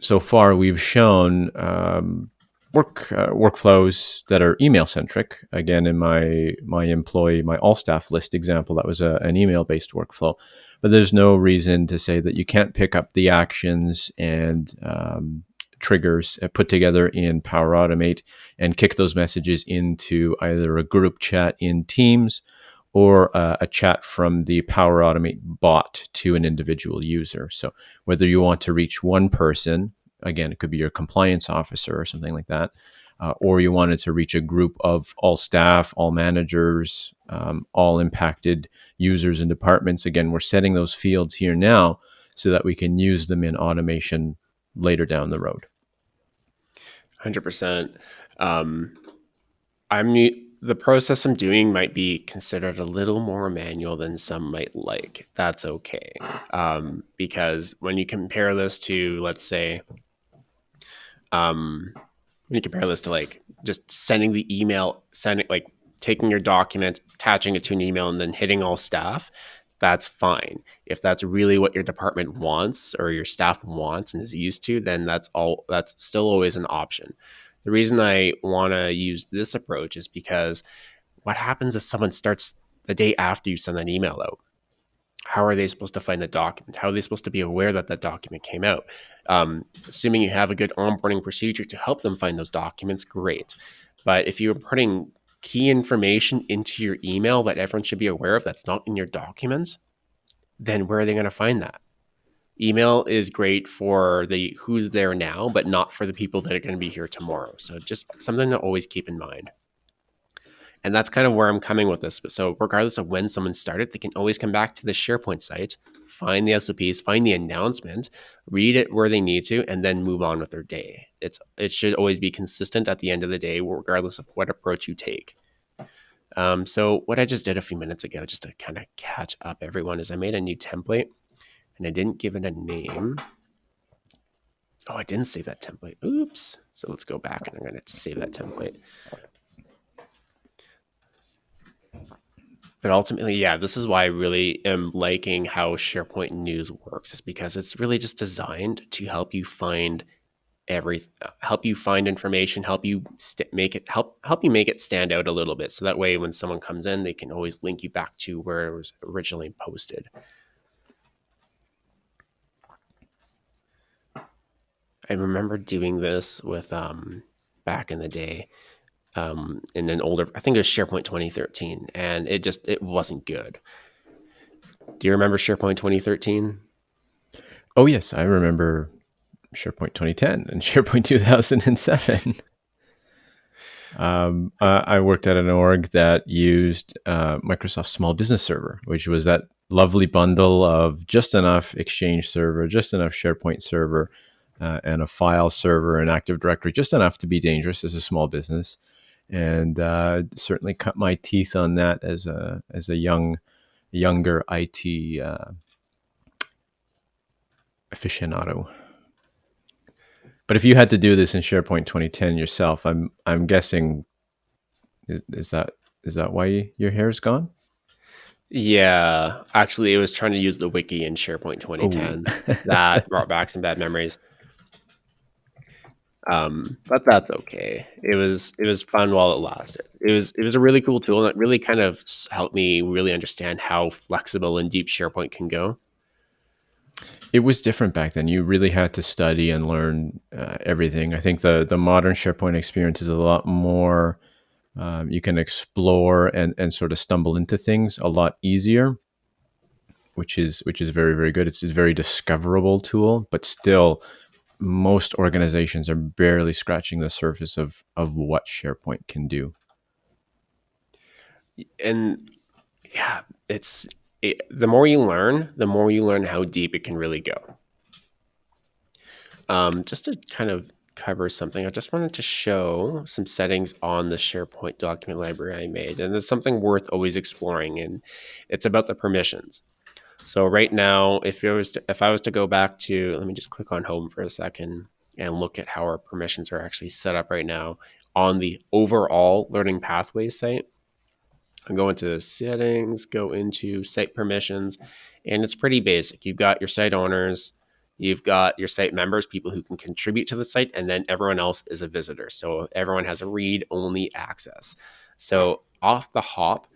so far we've shown um, work uh, workflows that are email centric. Again, in my my employee my all staff list example, that was a, an email based workflow. But there's no reason to say that you can't pick up the actions and um, triggers uh, put together in Power Automate and kick those messages into either a group chat in Teams or uh, a chat from the Power Automate bot to an individual user. So whether you want to reach one person again, it could be your compliance officer or something like that. Uh, or you wanted to reach a group of all staff, all managers, um, all impacted users and departments. Again, we're setting those fields here now so that we can use them in automation later down the road. 100%. Um, I'm the process I'm doing might be considered a little more manual than some might like. That's okay. Um, because when you compare this to, let's say, um, when you compare this to like just sending the email, sending like taking your document, attaching it to an email, and then hitting all staff, that's fine. If that's really what your department wants or your staff wants and is used to, then that's all. That's still always an option. The reason I want to use this approach is because what happens if someone starts the day after you send an email out? How are they supposed to find the document? How are they supposed to be aware that that document came out? Um, assuming you have a good onboarding procedure to help them find those documents, great. But if you're putting key information into your email that everyone should be aware of that's not in your documents, then where are they going to find that? Email is great for the who's there now, but not for the people that are going to be here tomorrow. So just something to always keep in mind. And that's kind of where I'm coming with this. So regardless of when someone started, they can always come back to the SharePoint site, find the SOPs, find the announcement, read it where they need to, and then move on with their day. It's it should always be consistent at the end of the day, regardless of what approach you take. Um, so what I just did a few minutes ago, just to kind of catch up everyone, is I made a new template and I didn't give it a name. Oh, I didn't save that template. Oops. So let's go back and I'm going to save that template. But ultimately, yeah, this is why I really am liking how SharePoint News works, is because it's really just designed to help you find every help you find information, help you make it help help you make it stand out a little bit. So that way, when someone comes in, they can always link you back to where it was originally posted. I remember doing this with um, back in the day um, in an older, I think it was SharePoint 2013, and it just it wasn't good. Do you remember SharePoint 2013? Oh yes, I remember SharePoint 2010 and SharePoint 2007. um, I worked at an org that used uh, Microsoft Small Business Server, which was that lovely bundle of just enough Exchange server, just enough SharePoint server, uh, and a file server and Active Directory, just enough to be dangerous as a small business and uh, certainly cut my teeth on that as a as a young younger IT uh, aficionado. But if you had to do this in SharePoint 2010 yourself, I'm I'm guessing is, is that is that why your hair is gone? Yeah, actually, it was trying to use the wiki in SharePoint 2010. that brought back some bad memories. Um, but that's okay. It was it was fun while it lasted. It was it was a really cool tool that really kind of helped me really understand how flexible and deep SharePoint can go. It was different back then. You really had to study and learn uh, everything. I think the the modern SharePoint experience is a lot more. Um, you can explore and and sort of stumble into things a lot easier, which is which is very very good. It's a very discoverable tool, but still most organizations are barely scratching the surface of of what SharePoint can do. And yeah, it's it, the more you learn, the more you learn how deep it can really go. Um, just to kind of cover something, I just wanted to show some settings on the SharePoint document library I made, and it's something worth always exploring. And it's about the permissions. So right now, if it was to, if I was to go back to, let me just click on home for a second and look at how our permissions are actually set up right now on the overall learning pathways site. I go into the settings, go into site permissions, and it's pretty basic. You've got your site owners, you've got your site members, people who can contribute to the site, and then everyone else is a visitor. So everyone has a read only access. So off the hop,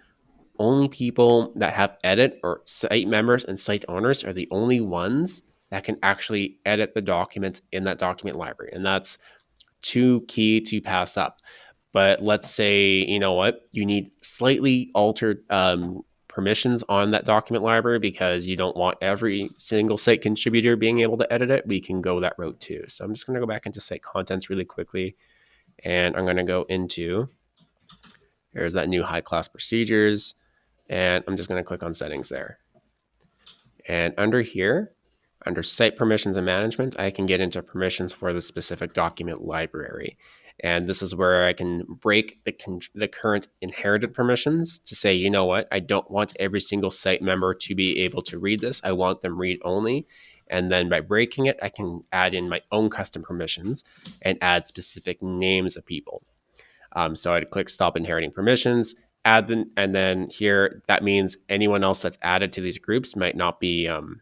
only people that have edit or site members and site owners are the only ones that can actually edit the documents in that document library. And that's too key to pass up. But let's say, you know what, you need slightly altered um, permissions on that document library because you don't want every single site contributor being able to edit it. We can go that route too. So I'm just going to go back into site contents really quickly. And I'm going to go into, here's that new high class procedures. And I'm just going to click on settings there. And under here, under site permissions and management, I can get into permissions for the specific document library. And this is where I can break the, the current inherited permissions to say, you know what, I don't want every single site member to be able to read this. I want them read only. And then by breaking it, I can add in my own custom permissions and add specific names of people. Um, so I'd click stop inheriting permissions, add them, and then here that means anyone else that's added to these groups might not be um,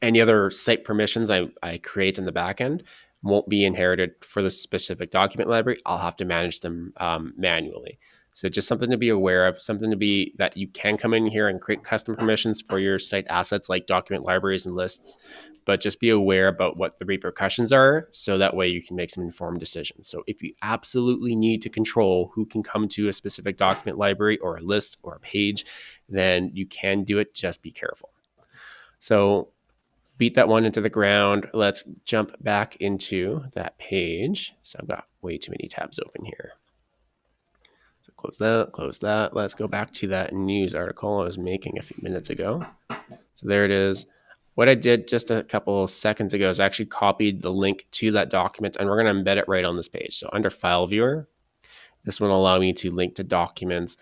any other site permissions I, I create in the backend won't be inherited for the specific document library. I'll have to manage them um, manually. So just something to be aware of, something to be that you can come in here and create custom permissions for your site assets like document libraries and lists, but just be aware about what the repercussions are so that way you can make some informed decisions. So if you absolutely need to control who can come to a specific document library or a list or a page, then you can do it, just be careful. So beat that one into the ground. Let's jump back into that page. So I've got way too many tabs open here. So close that, close that. Let's go back to that news article I was making a few minutes ago. So there it is. What I did just a couple seconds ago is I actually copied the link to that document and we're going to embed it right on this page. So under file viewer, this will allow me to link to documents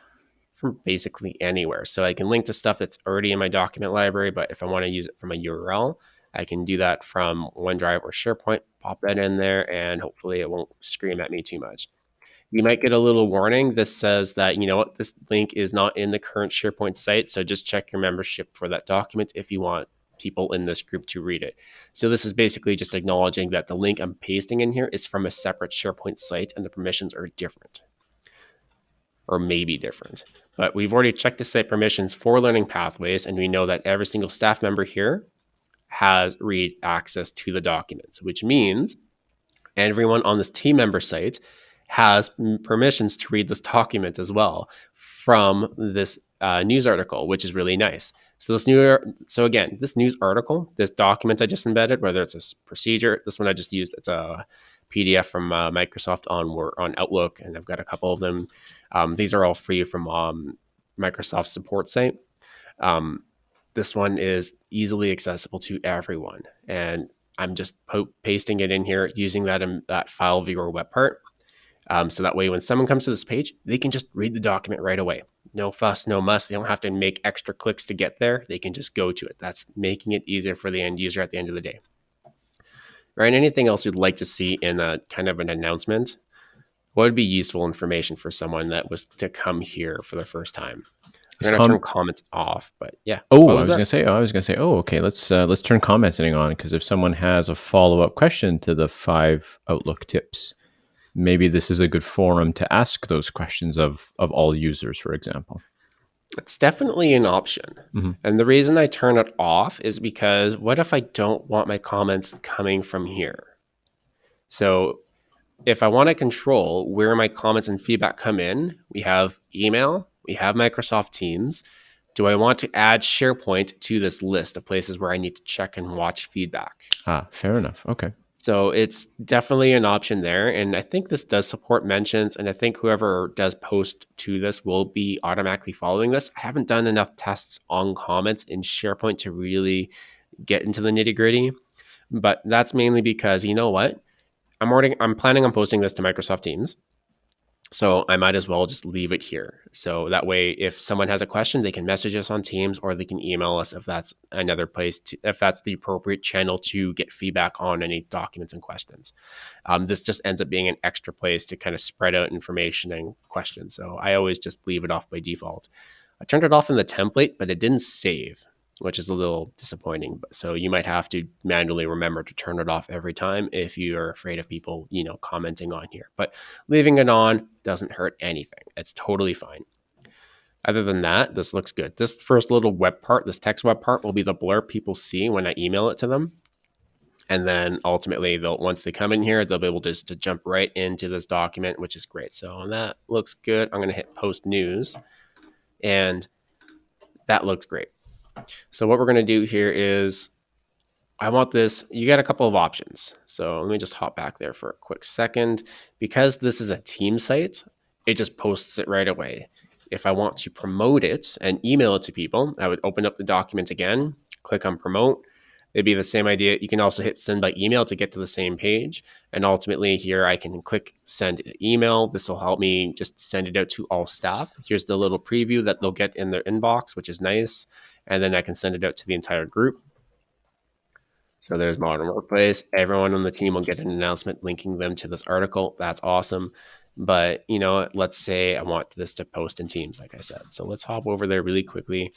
from basically anywhere. So I can link to stuff that's already in my document library, but if I want to use it from a URL, I can do that from OneDrive or SharePoint, pop that in there, and hopefully it won't scream at me too much you might get a little warning. This says that, you know what, this link is not in the current SharePoint site. So just check your membership for that document if you want people in this group to read it. So this is basically just acknowledging that the link I'm pasting in here is from a separate SharePoint site and the permissions are different or maybe different. But we've already checked the site permissions for learning pathways and we know that every single staff member here has read access to the documents, which means everyone on this team member site has permissions to read this document as well from this uh, news article, which is really nice. So this new, so again, this news article, this document I just embedded, whether it's a procedure, this one I just used, it's a PDF from uh, Microsoft on on Outlook, and I've got a couple of them. Um, these are all free from um, Microsoft support site. Um, this one is easily accessible to everyone, and I'm just pasting it in here using that um, that file viewer web part. Um, so that way, when someone comes to this page, they can just read the document right away. No fuss, no muss. They don't have to make extra clicks to get there. They can just go to it. That's making it easier for the end user at the end of the day. Ryan, anything else you'd like to see in a kind of an announcement? What would be useful information for someone that was to come here for the first time? We're gonna turn comments off, but yeah. Oh, was I was that? gonna say. Oh, I was gonna say. Oh, okay. Let's uh, let's turn commenting on because if someone has a follow up question to the five Outlook tips, maybe this is a good forum to ask those questions of of all users, for example. It's definitely an option. Mm-hmm. And the reason I turn it off is because what if I don't want my comments coming from here? So if I want to control where my comments and feedback come in, we have email, we have Microsoft Teams. Do I want to add SharePoint to this list of places where I need to check and watch feedback? Ah, fair enough. Okay. So it's definitely an option there. And I think this does support mentions. And I think whoever does post to this will be automatically following this. I haven't done enough tests on comments in SharePoint to really get into the nitty gritty. But that's mainly because you know what? I'm already I'm planning on posting this to Microsoft Teams. So I might as well just leave it here. So that way, if someone has a question, they can message us on Teams or they can email us if that's another place, to, if that's the appropriate channel to get feedback on any documents and questions. Um, this just ends up being an extra place to kind of spread out information and questions. So I always just leave it off by default. I turned it off in the template, but it didn't save which is a little disappointing. So you might have to manually remember to turn it off every time if you are afraid of people, you know, commenting on here. But leaving it on doesn't hurt anything. It's totally fine. Other than that, this looks good. This first little web part, this text web part, will be the blur people see when I email it to them. And then ultimately, they'll once they come in here, they'll be able to, to jump right into this document, which is great. So that looks good. I'm going to hit post news, and that looks great. So what we're going to do here is I want this, you got a couple of options. So let me just hop back there for a quick second. Because this is a team site, it just posts it right away. If I want to promote it and email it to people, I would open up the document again, click on promote. It'd be the same idea. You can also hit send by email to get to the same page. And ultimately here I can click send email. This will help me just send it out to all staff. Here's the little preview that they'll get in their inbox, which is nice and then I can send it out to the entire group. So there's Modern Workplace. Everyone on the team will get an announcement linking them to this article. That's awesome. But you know, let's say I want this to post in Teams, like I said. So let's hop over there really quickly.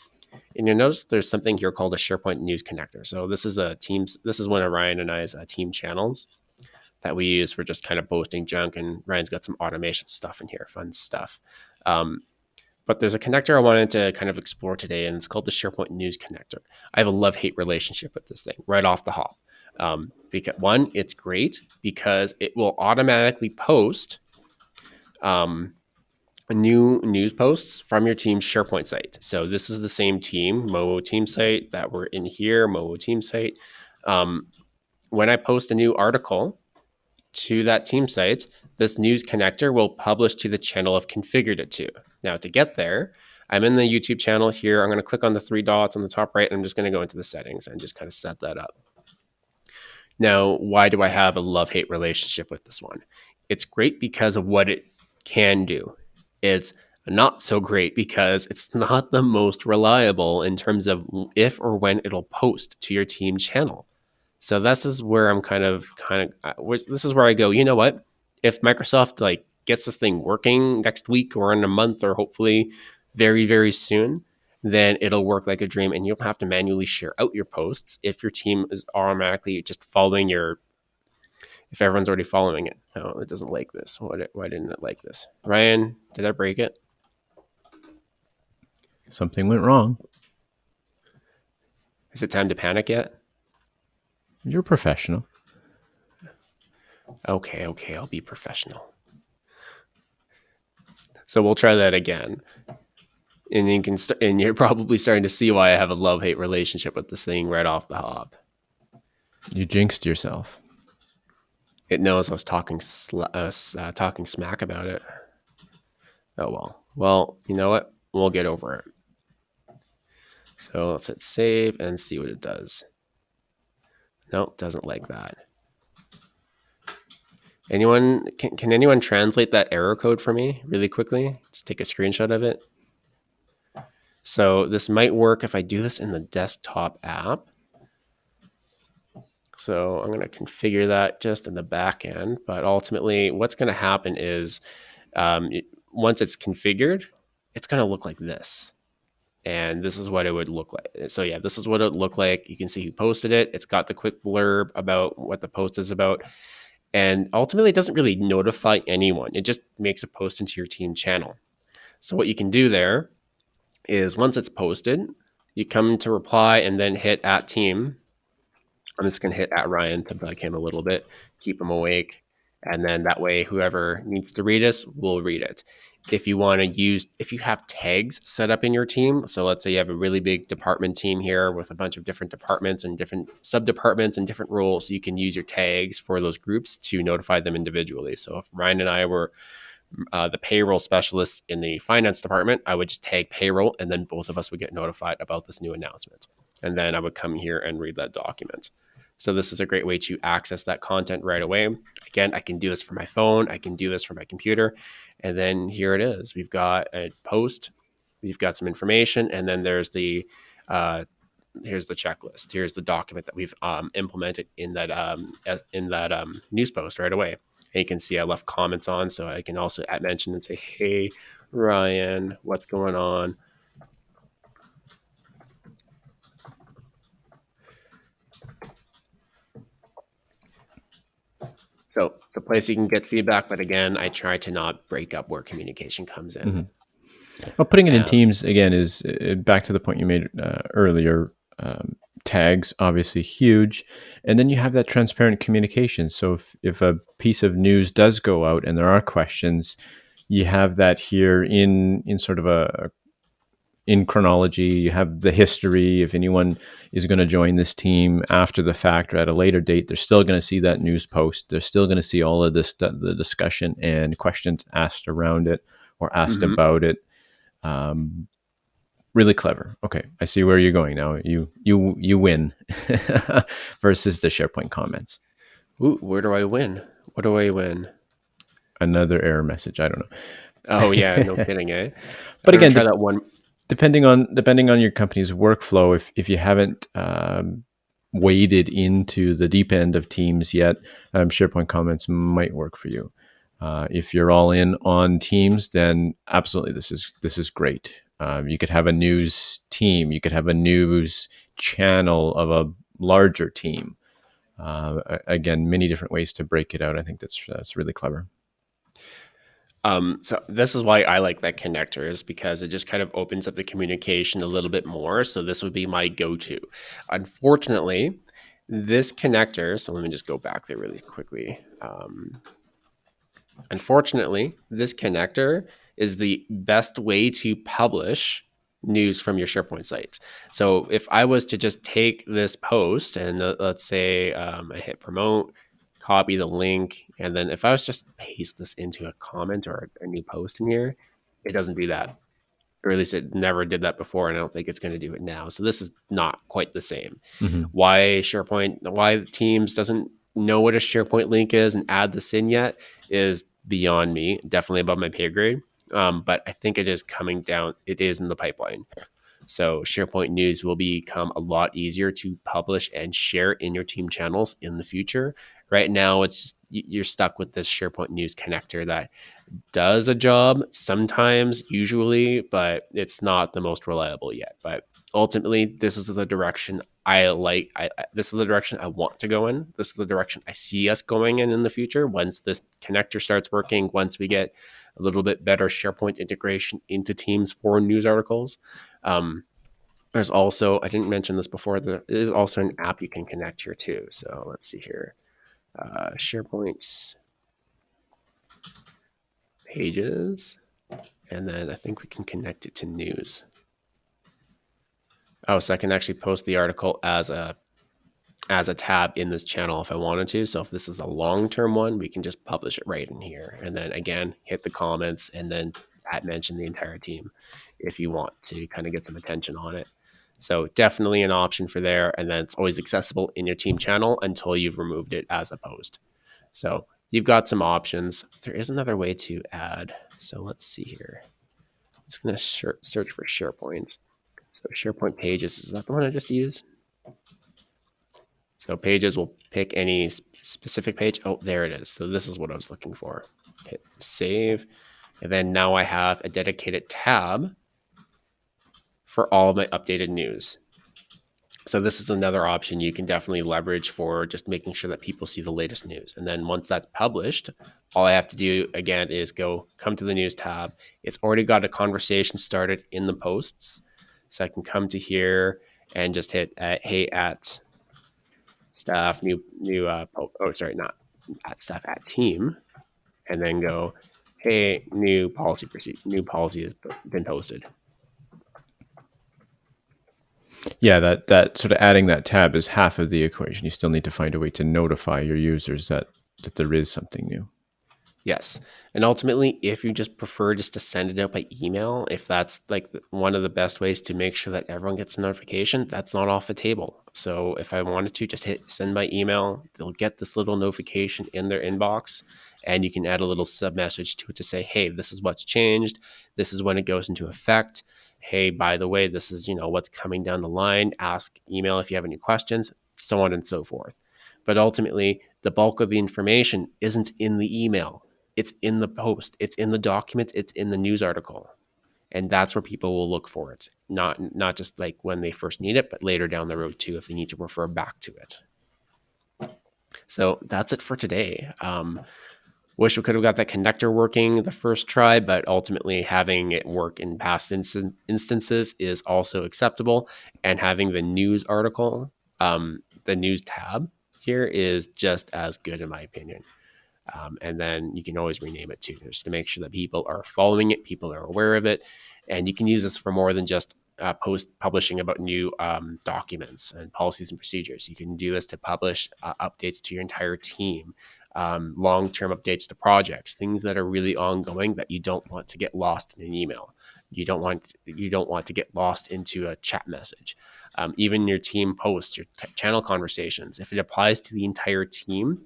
And you'll notice there's something here called a SharePoint News Connector. So this is a Teams. This is one of Ryan and I's uh, team channels. that we use for just kind of posting junk. And Ryan's got some automation stuff in here, fun stuff. Um, but there's a connector I wanted to kind of explore today, and it's called the SharePoint News Connector. I have a love hate relationship with this thing right off the hop. Um, because one, it's great because it will automatically post um, new news posts from your team's SharePoint site. So this is the same team, Moho team site that we're in here, Moho team site. Um, when I post a new article to that team site, this news connector will publish to the channel I've configured it to. Now to get there, I'm in the YouTube channel here. I'm going to click on the three dots on the top right, and I'm just going to go into the settings and just kind of set that up. Now, why do I have a love-hate relationship with this one? It's great because of what it can do. It's not so great because it's not the most reliable in terms of if or when it'll post to your team channel. So this is where I'm kind of kind of uh, this is where I go, you know what? If Microsoft like gets this thing working next week or in a month or hopefully very very soon, then it'll work like a dream and you don't have to manually share out your posts if your team is automatically just following your if everyone's already following it. No, it doesn't like this. Why, why didn't it like this? Ryan, did I break it? Something went wrong. Is it time to panic yet? You're professional. Okay, okay, I'll be professional. So we'll try that again. And you can st- and you're probably starting to see why I have a love-hate relationship with this thing right off the hop. You jinxed yourself. It knows I was talking sl- uh, uh, talking smack about it. Oh well. Well, you know what? We'll get over it. So let's hit save and see what it does. Nope, doesn't like that. Anyone can, can anyone translate that error code for me really quickly? Just take a screenshot of it. So this might work if I do this in the desktop app. So I'm going to configure that just in the back end. But ultimately, what's going to happen is um, it, once it's configured, it's going to look like this. And this is what it would look like. So yeah, this is what it would look like. You can see who posted it. It's got the quick blurb about what the post is about. And ultimately, it doesn't really notify anyone. It just makes a post into your team channel. So what you can do there is once it's posted, you come to reply and then hit at team I'm just going to hit at Ryan to bug him a little bit, keep him awake. And then that way, whoever needs to read us will read it. If you want to use, if you have tags set up in your team, so let's say you have a really big department team here with a bunch of different departments and different sub departments and different roles, you can use your tags for those groups to notify them individually. So if Ryan and I were uh, the payroll specialists in the finance department, I would just tag payroll and then both of us would get notified about this new announcement and then I would come here and read that document. So this is a great way to access that content right away. Again, I can do this from my phone. I can do this from my computer. And then here it is. We've got a post. We've got some information. And then there's the, uh, here's the checklist. Here's the document that we've um, implemented in that, um, in that um, news post right away. And you can see I left comments on. So I can also at mention and say, hey, Ryan, what's going on? So it's a place you can get feedback, but again, I try to not break up where communication comes in. Mm-hmm. Well, putting it in teams again is uh, back to the point you made uh, earlier. Um, tags obviously huge, and then you have that transparent communication. So if if a piece of news does go out and there are questions, you have that here in in sort of a, in chronology. You have the history. If anyone is going to join this team after the fact or at a later date, they're still going to see that news post. They're still going to see all of this, the discussion and questions asked around it or asked mm-hmm. about it. Um, really clever. Okay, I see where you're going now. You you you win versus the SharePoint comments. Ooh, where do I win? What do I win? Another error message. I don't know. Oh yeah, no kidding, eh? But again, try that one depending on depending on your company's workflow, if if you haven't um, waded into the deep end of Teams yet, um, SharePoint comments might work for you. Uh, if you're all in on Teams, then absolutely this is this is great. Um, you could have a news team, you could have a news channel of a larger team. Uh, again, many different ways to break it out. I think that's that's really clever. Um, so this is why I like that connector is because it just kind of opens up the communication a little bit more. So this would be my go-to. Unfortunately, this connector, so let me just go back there really quickly. Um, unfortunately, this connector is the best way to publish news from your SharePoint site. So if I was to just take this post and uh, let's say um, I hit promote, copy the link, and then if I was just paste this into a comment or a, new post in here, it doesn't do that. Or at least it never did that before, and I don't think it's going to do it now. So this is not quite the same. Mm-hmm. Why SharePoint, why Teams doesn't know what a SharePoint link is and add this in yet is beyond me, definitely above my pay grade. Um, but I think it is coming down. It is in the pipeline. So SharePoint news will become a lot easier to publish and share in your team channels in the future. Right now, it's you're stuck with this SharePoint news connector that does a job sometimes, usually, but it's not the most reliable yet. But ultimately, this is the direction I like. I, this is the direction I want to go in. This is the direction I see us going in in the future. Once this connector starts working, once we get a little bit better SharePoint integration into Teams for news articles. Um, there's also, I didn't mention this before, there is also an app you can connect here too. So let's see here. Uh, SharePoint pages. And then I think we can connect it to news. Oh, so I can actually post the article as a as a tab in this channel if I wanted to. So if this is a long-term one, we can just publish it right in here. And then again, hit the comments and then at mention the entire team if you want to kind of get some attention on it. So definitely an option for there. And then it's always accessible in your team channel until you've removed it as a post. So you've got some options. There is another way to add. So let's see here. I'm just going to search for SharePoint. So SharePoint pages, is that the one I just used? So pages will pick any specific page. Oh, there it is. So this is what I was looking for. Hit save. And then now I have a dedicated tab for all of my updated news. So this is another option you can definitely leverage for just making sure that people see the latest news. And then once that's published, all I have to do again is go come to the news tab. It's already got a conversation started in the posts. So I can come to here and just hit uh, hey at staff, new new uh, oh sorry, not at staff at team, and then go, hey, new policy proceed, new policy has been posted. Yeah, that that sort of adding that tab is half of the equation. You still need to find a way to notify your users that that there is something new. Yes. And ultimately, if you just prefer just to send it out by email, if that's like one of the best ways to make sure that everyone gets a notification, that's not off the table. So if I wanted to just hit send by email, they'll get this little notification in their inbox and you can add a little sub message to it to say, "Hey, this is what's changed. This is when it goes into effect. Hey, by the way, this is, you know, what's coming down the line. Ask email if you have any questions, so on and so forth." But ultimately, the bulk of the information isn't in the email it's in the post, it's in the document, it's in the news article. And that's where people will look for it. Not not just like when they first need it, but later down the road too, if they need to refer back to it. So that's it for today. Um, wish we could have got that connector working the first try, but ultimately having it work in past inst- instances is also acceptable. And having the news article, um, the news tab here is just as good in my opinion. Um, and then you can always rename it too, just to make sure that people are following it, people are aware of it, and you can use this for more than just uh, post publishing about new um, documents and policies and procedures. You can do this to publish uh, updates to your entire team, um, long term updates to projects, things that are really ongoing that you don't want to get lost in an email. You don't want you don't want to get lost into a chat message. Um, even your team posts, your channel conversations, if it applies to the entire team,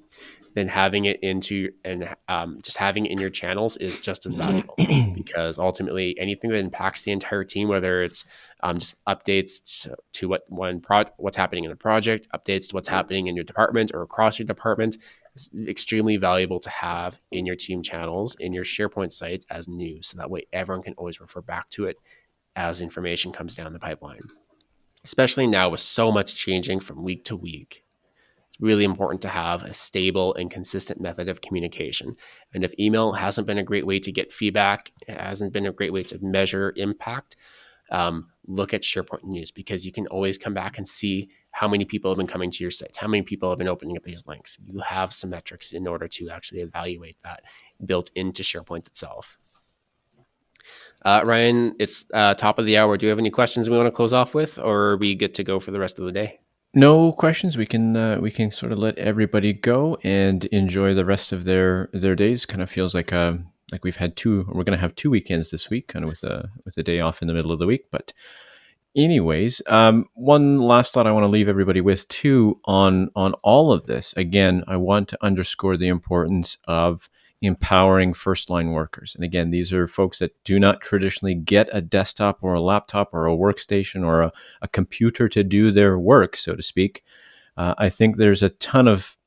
then having it into and um, just having it in your channels is just as valuable because ultimately anything that impacts the entire team, whether it's um, just updates to, what one pro- what's happening in a project, updates to what's happening in your department or across your department, is extremely valuable to have in your team channels in your SharePoint sites as news, so that way everyone can always refer back to it as information comes down the pipeline. Especially now with so much changing from week to week It's really important to have a stable and consistent method of communication. And if email hasn't been a great way to get feedback, it hasn't been a great way to measure impact, um, look at SharePoint News because you can always come back and see how many people have been coming to your site, how many people have been opening up these links. You have some metrics in order to actually evaluate that built into SharePoint itself. Uh, Ryan, it's uh, top of the hour. Do you have any questions we want to close off with, or are we good to go for the rest of the day? No questions. We can uh, we can sort of let everybody go and enjoy the rest of their their days. Kind of feels like uh, like we've had two. We're going to have two weekends this week, kind of with a with a day off in the middle of the week. But anyways, um, one last thought I want to leave everybody with too on on all of this. Again, I want to underscore the importance of empowering first line workers. And again, these are folks that do not traditionally get a desktop or a laptop or a workstation or a, a computer to do their work, so to speak. Uh, I think there's a ton of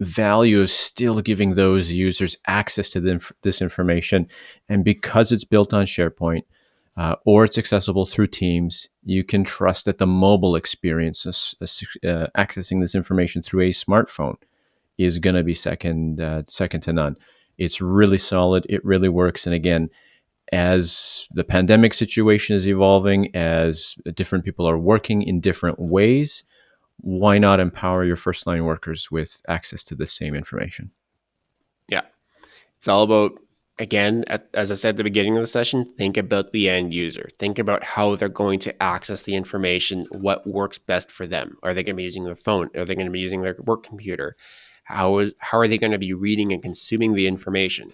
value of still giving those users access to the, this information. And because it's built on SharePoint uh, or it's accessible through Teams, you can trust that the mobile experience, uh, accessing this information through a smartphone, is going to be second uh, second to none. It's really solid. It really works. And again, as the pandemic situation is evolving, as different people are working in different ways, why not empower your first line workers with access to the same information? Yeah, it's all about again, as I said at the beginning of the session, think about the end user. Think about how they're going to access the information, what works best for them. Are they going to be using their phone? Are they going to be using their work computer? How is how are they going to be reading and consuming the information?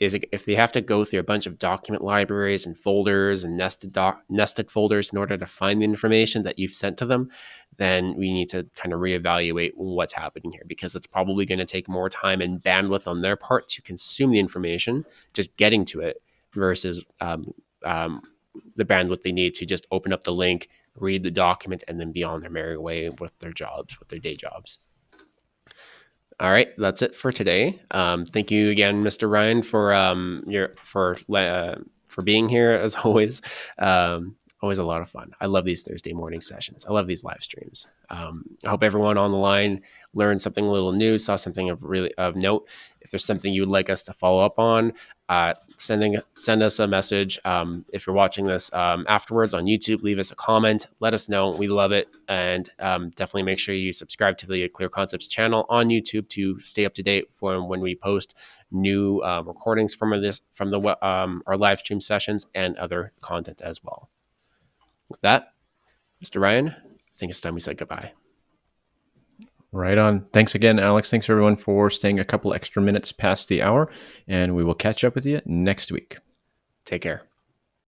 Is it, if they have to go through a bunch of document libraries and folders and nested doc, nested folders in order to find the information that you've sent to them, then we need to kind of reevaluate what's happening here because it's probably going to take more time and bandwidth on their part to consume the information, just getting to it, versus um, um, the bandwidth they need to just open up the link, read the document, and then be on their merry way with their jobs, with their day jobs. All right, that's it for today. Um, thank you again, Mr. Ryan, for um, your for uh, for being here as always. Um, always a lot of fun. I love these Thursday morning sessions. I love these live streams. Um, I hope everyone on the line learned something a little new, saw something of really of note. If there's something you'd like us to follow up on, uh, sending send us a message. Um, if you're watching this um, afterwards on YouTube, leave us a comment. Let us know. We love it, and um, definitely make sure you subscribe to the Clear Concepts channel on YouTube to stay up to date for when we post new uh, recordings from this from the um, our live stream sessions and other content as well. With that, Mr. Ryan, I think it's time we said goodbye. Right on. Thanks again, Alex. Thanks everyone for staying a couple extra minutes past the hour, and we will catch up with you next week. Take care.